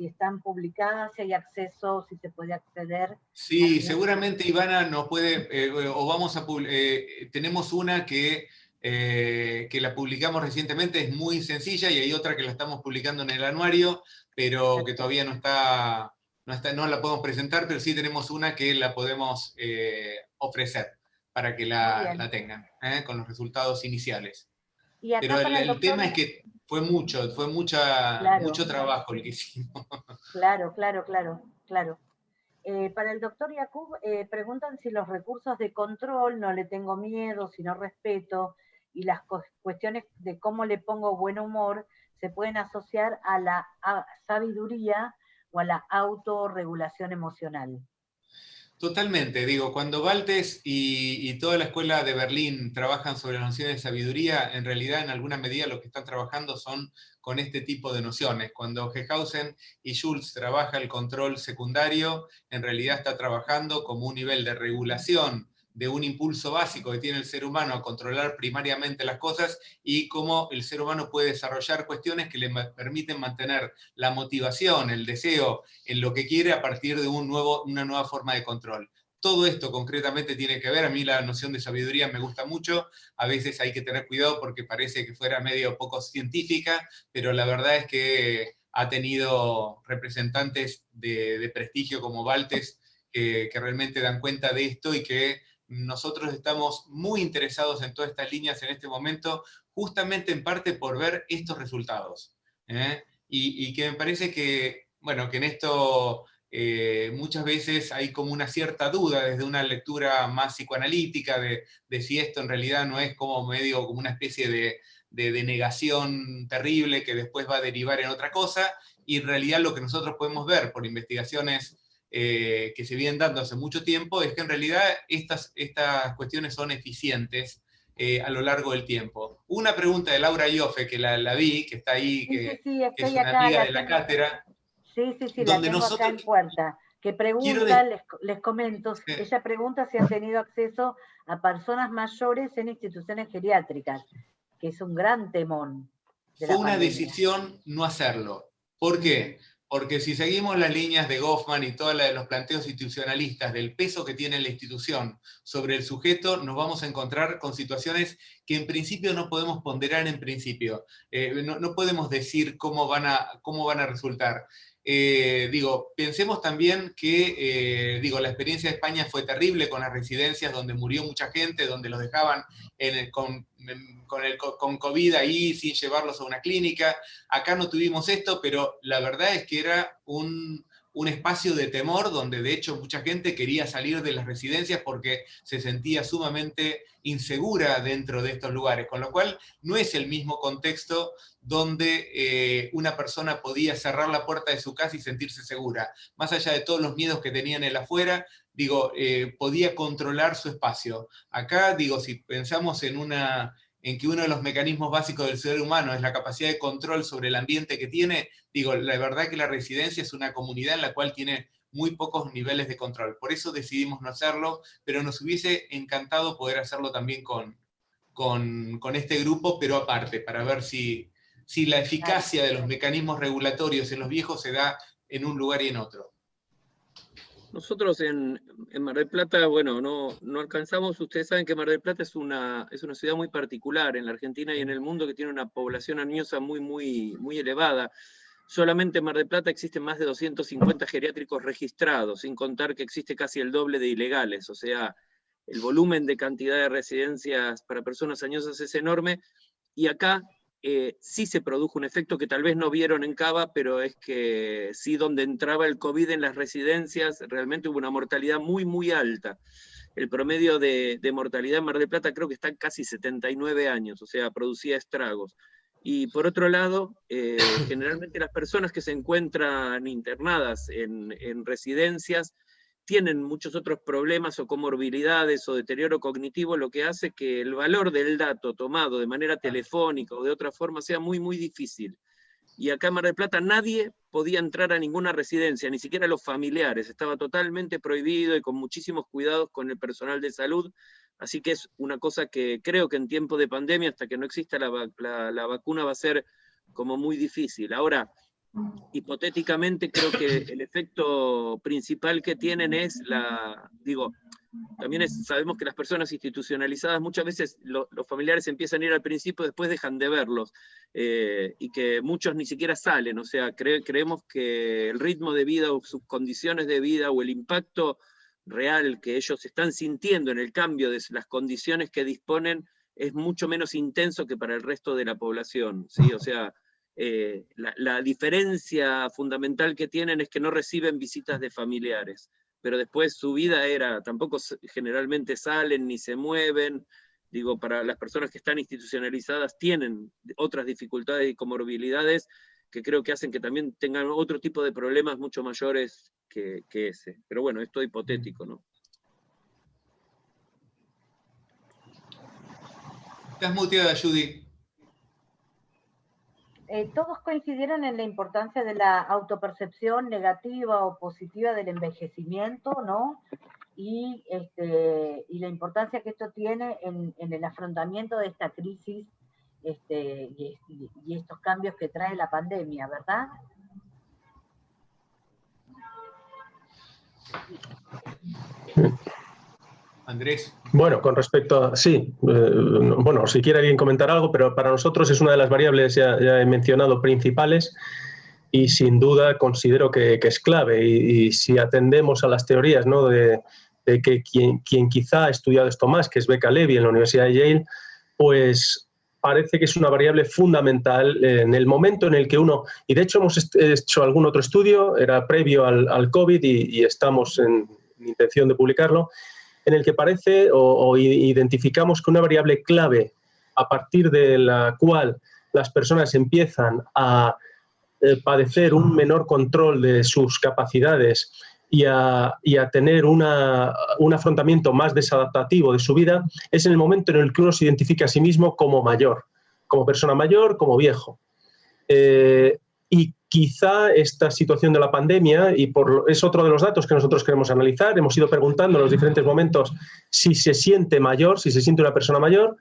si están publicadas, si hay acceso, si se puede acceder. Sí, seguramente Ivana nos puede, eh, o vamos a, eh, tenemos una que, eh, que la publicamos recientemente, es muy sencilla, y hay otra que la estamos publicando en el anuario, pero que todavía no está, no, está, no la podemos presentar, pero sí tenemos una que la podemos ofrecer para que la, la tengan, con los resultados iniciales. Pero el, tema es que fue mucho, fue mucha, mucho trabajo el que hicimos. Claro, claro, claro, claro. Eh, para el doctor Yakub, eh, preguntan si los recursos de control, no le tengo miedo, si no respeto, y las cuestiones de cómo le pongo buen humor, se pueden asociar a la sabiduría o a la autorregulación emocional. Totalmente, digo, cuando Valtes y, toda la escuela de Berlín trabajan sobre las nociones de sabiduría, en realidad en alguna medida lo que están trabajando son con este tipo de nociones. Cuando Gehausen y Schulz trabaja el control secundario, en realidad está trabajando como un nivel de regulación de un impulso básico que tiene el ser humano a controlar primariamente las cosas y cómo el ser humano puede desarrollar cuestiones que le permiten mantener la motivación, el deseo en lo que quiere a partir de un nuevo, una nueva forma de control. todo esto concretamente tiene que ver, a mí la noción de sabiduría me gusta mucho, a veces hay que tener cuidado porque parece que fuera medio poco científica, pero la verdad es que ha tenido representantes de, prestigio como Valtes que, realmente dan cuenta de esto y que nosotros estamos muy interesados en todas estas líneas en este momento, justamente en parte por ver estos resultados. ¿eh? Y, y, que me parece que, bueno, que en esto eh, muchas veces hay como una cierta duda desde una lectura más psicoanalítica de, si esto en realidad no es como medio como una especie de, de, negación terrible que después va a derivar en otra cosa, y en realidad lo que nosotros podemos ver por investigaciones eh, que se vienen dando hace mucho tiempo es que en realidad estas, estas cuestiones son eficientes eh, a lo largo del tiempo. Una pregunta de Laura Ioffe, que la, vi, que está ahí, que, es una amiga de la cátedra, Sí, sí, sí, la tengo acá en puerta. Que pregunta, les, comento, ella pregunta si han tenido acceso a personas mayores en instituciones geriátricas, que es un gran temón. Fue una decisión no hacerlo. ¿Por qué? Porque si seguimos las líneas de Goffman y todos los planteos institucionalistas del peso que tiene la institución sobre el sujeto, nos vamos a encontrar con situaciones que en principio no podemos ponderar en principio. Eh, no, no, podemos decir cómo van a, cómo van a resultar. Eh, digo, pensemos también que, eh, digo, la experiencia de España fue terrible con las residencias donde murió mucha gente, donde los dejaban con, con, COVID ahí sin llevarlos a una clínica. Acá no tuvimos esto, pero la verdad es que era un, un espacio de temor donde de hecho mucha gente quería salir de las residencias porque se sentía sumamente insegura dentro de estos lugares, con lo cual no es el mismo contexto donde eh, una persona podía cerrar la puerta de su casa y sentirse segura. Más allá de todos los miedos que tenían el afuera, digo, eh, podía controlar su espacio. Acá, digo, si pensamos en una en que uno de los mecanismos básicos del ser humano es la capacidad de control sobre el ambiente que tiene, digo, la verdad que la residencia es una comunidad en la cual tiene muy pocos niveles de control. Por eso decidimos no hacerlo, pero nos hubiese encantado poder hacerlo también con, con, este grupo, pero aparte, para ver si, si la eficacia de los mecanismos regulatorios en los viejos se da en un lugar y en otro. Nosotros en, Mar del Plata, bueno, no, no, alcanzamos, ustedes saben que Mar del Plata es una, es una ciudad muy particular en la Argentina y en el mundo que tiene una población añosa muy, muy, muy elevada. Solamente en Mar del Plata existen más de 250 geriátricos registrados, sin contar que existe casi el doble de ilegales, o sea, el volumen de cantidad de residencias para personas añosas es enorme, y acá eh, sí se produjo un efecto que tal vez no vieron en Cava, pero es que sí donde entraba el COVID en las residencias, realmente hubo una mortalidad muy, muy alta. El promedio de, mortalidad en Mar del Plata creo que está en casi 79 años, o sea, producía estragos. Y por otro lado, eh, generalmente las personas que se encuentran internadas en, en residencias tienen muchos otros problemas o comorbilidades o deterioro cognitivo, lo que hace que el valor del dato tomado de manera telefónica o de otra forma sea muy, muy difícil. Y acá en Mar del Plata nadie podía entrar a ninguna residencia, ni siquiera los familiares, estaba totalmente prohibido y con muchísimos cuidados con el personal de salud, así que es una cosa que creo que en tiempo de pandemia, hasta que no exista la, la vacuna, va a ser como muy difícil. Ahora, hipotéticamente creo que el efecto principal que tienen es la, digo, también sabemos que las personas institucionalizadas muchas veces los familiares empiezan a ir al principio, después dejan de verlos, eh, y que muchos ni siquiera salen, o sea, creemos que el ritmo de vida o sus condiciones de vida o el impacto real que ellos están sintiendo en el cambio de las condiciones que disponen es mucho menos intenso que para el resto de la población, ¿sí? O sea, eh, la, diferencia fundamental que tienen es que no reciben visitas de familiares, pero después su vida era, tampoco generalmente salen ni se mueven, digo, para las personas que están institucionalizadas tienen otras dificultades y comorbilidades que creo que hacen que también tengan otro tipo de problemas mucho mayores que, ese. Pero bueno, esto es hipotético, ¿no? Estás muteada, Judy. Eh, todos coincidieron en la importancia de la autopercepción negativa o positiva del envejecimiento, ¿no? Y, este, y la importancia que esto tiene en, el afrontamiento de esta crisis este, y, estos cambios que trae la pandemia, ¿verdad? Andrés. Bueno, con respecto a... Sí, eh, bueno, si quiere alguien comentar algo, pero para nosotros es una de las variables, ya, he mencionado, principales y sin duda considero que, es clave. Y, si atendemos a las teorías ¿no? de, que quien, quien, quizá ha estudiado esto más, que es Becca Levy en la Universidad de Yale, pues parece que es una variable fundamental en el momento en el que uno, y de hecho hemos hecho algún otro estudio, era previo al, COVID y, estamos en, intención de publicarlo, en el que parece o, identificamos que una variable clave a partir de la cual las personas empiezan a eh, padecer un menor control de sus capacidades y a, tener un afrontamiento más desadaptativo de su vida es en el momento en el que uno se identifica a sí mismo como mayor, como persona mayor, como viejo. Eh, y quizá esta situación de la pandemia, y por, es otro de los datos que nosotros queremos analizar, hemos ido preguntando en los diferentes momentos si se siente mayor, si se siente una persona mayor,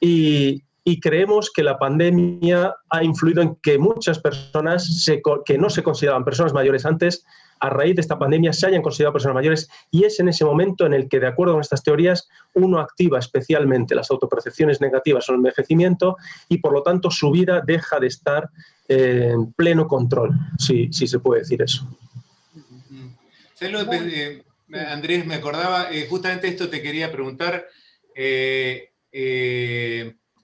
y, y creemos que la pandemia ha influido en que muchas personas que no se consideraban personas mayores antes, a raíz de esta pandemia, se hayan considerado personas mayores y es en ese momento en el que, de acuerdo con estas teorías, uno activa especialmente las autopercepciones negativas o el envejecimiento y, por lo tanto, su vida deja de estar en pleno control, si, se puede decir eso. Eh, Andrés, me acordaba, eh, justamente esto te quería preguntar, eh,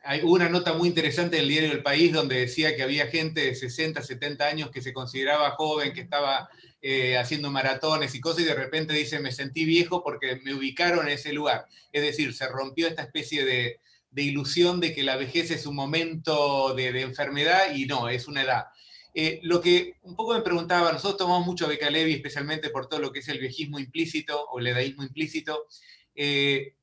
hay una nota muy interesante del diario El País donde decía que había gente de 60, 70 años que se consideraba joven, que estaba eh, haciendo maratones y cosas, y de repente dice, me sentí viejo porque me ubicaron en ese lugar. Es decir, se rompió esta especie de, ilusión de que la vejez es un momento de, enfermedad y no, es una edad. Eh, lo que un poco me preguntaba, nosotros tomamos mucho Beca Levi, especialmente por todo lo que es el viejismo implícito o el edaísmo implícito. Eh,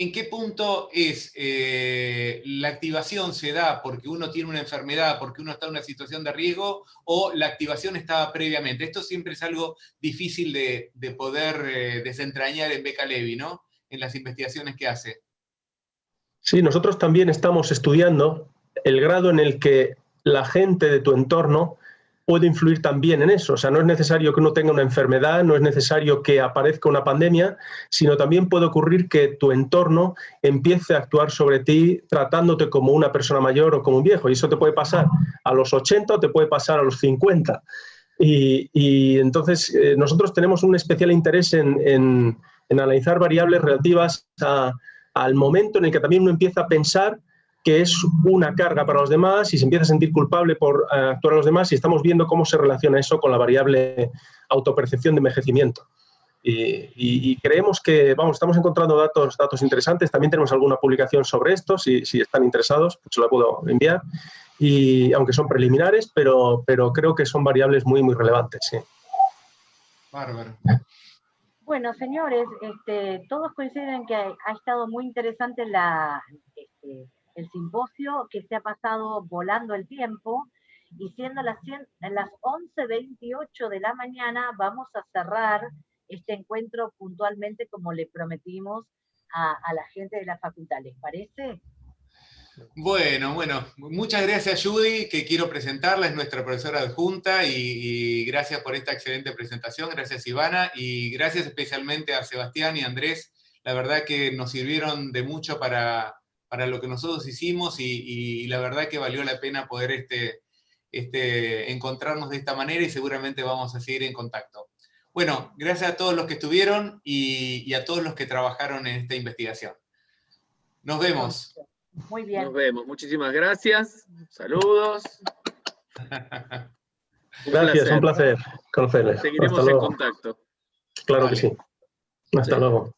¿En qué punto es eh, la activación se da porque uno tiene una enfermedad, porque uno está en una situación de riesgo, o la activación estaba previamente? Esto siempre es algo difícil de, poder eh, desentrañar en Beca Levi, ¿no? En las investigaciones que hace. Sí, nosotros también estamos estudiando el grado en el que la gente de tu entorno puede influir también en eso. O sea, no es necesario que uno tenga una enfermedad, no es necesario que aparezca una pandemia, sino también puede ocurrir que tu entorno empiece a actuar sobre ti tratándote como una persona mayor o como un viejo. Y eso te puede pasar a los 80 o te puede pasar a los 50. Y, entonces eh, nosotros tenemos un especial interés en, analizar variables relativas al momento en el que también uno empieza a pensar que es una carga para los demás y se empieza a sentir culpable por eh, actuar a los demás y estamos viendo cómo se relaciona eso con la variable autopercepción de envejecimiento. Y, creemos que, vamos, estamos encontrando datos, datos interesantes, también tenemos alguna publicación sobre esto, si, si están interesados, pues se la puedo enviar, y aunque son preliminares, pero, pero creo que son variables muy, muy relevantes. Sí. Bárbaro. Bueno, señores, este, todos coinciden que ha, estado muy interesante la, este, el simposio que se ha pasado volando el tiempo y siendo las, las 11.28 de la mañana vamos a cerrar este encuentro puntualmente como le prometimos a, la gente de la facultad. ¿Les parece? Bueno, bueno, muchas gracias Judy, que quiero presentarla, es nuestra profesora adjunta y, y gracias por esta excelente presentación, gracias Ivana y gracias especialmente a Sebastián y Andrés, la verdad que nos sirvieron de mucho para, para lo que nosotros hicimos y, la verdad que valió la pena poder este, este, encontrarnos de esta manera y seguramente vamos a seguir en contacto. Bueno, gracias a todos los que estuvieron y, a todos los que trabajaron en esta investigación. Nos vemos. Muy bien. Nos vemos. Muchísimas gracias. Saludos. gracias, un placer conocerles. Seguiremos en contacto. Claro que sí. Hasta luego.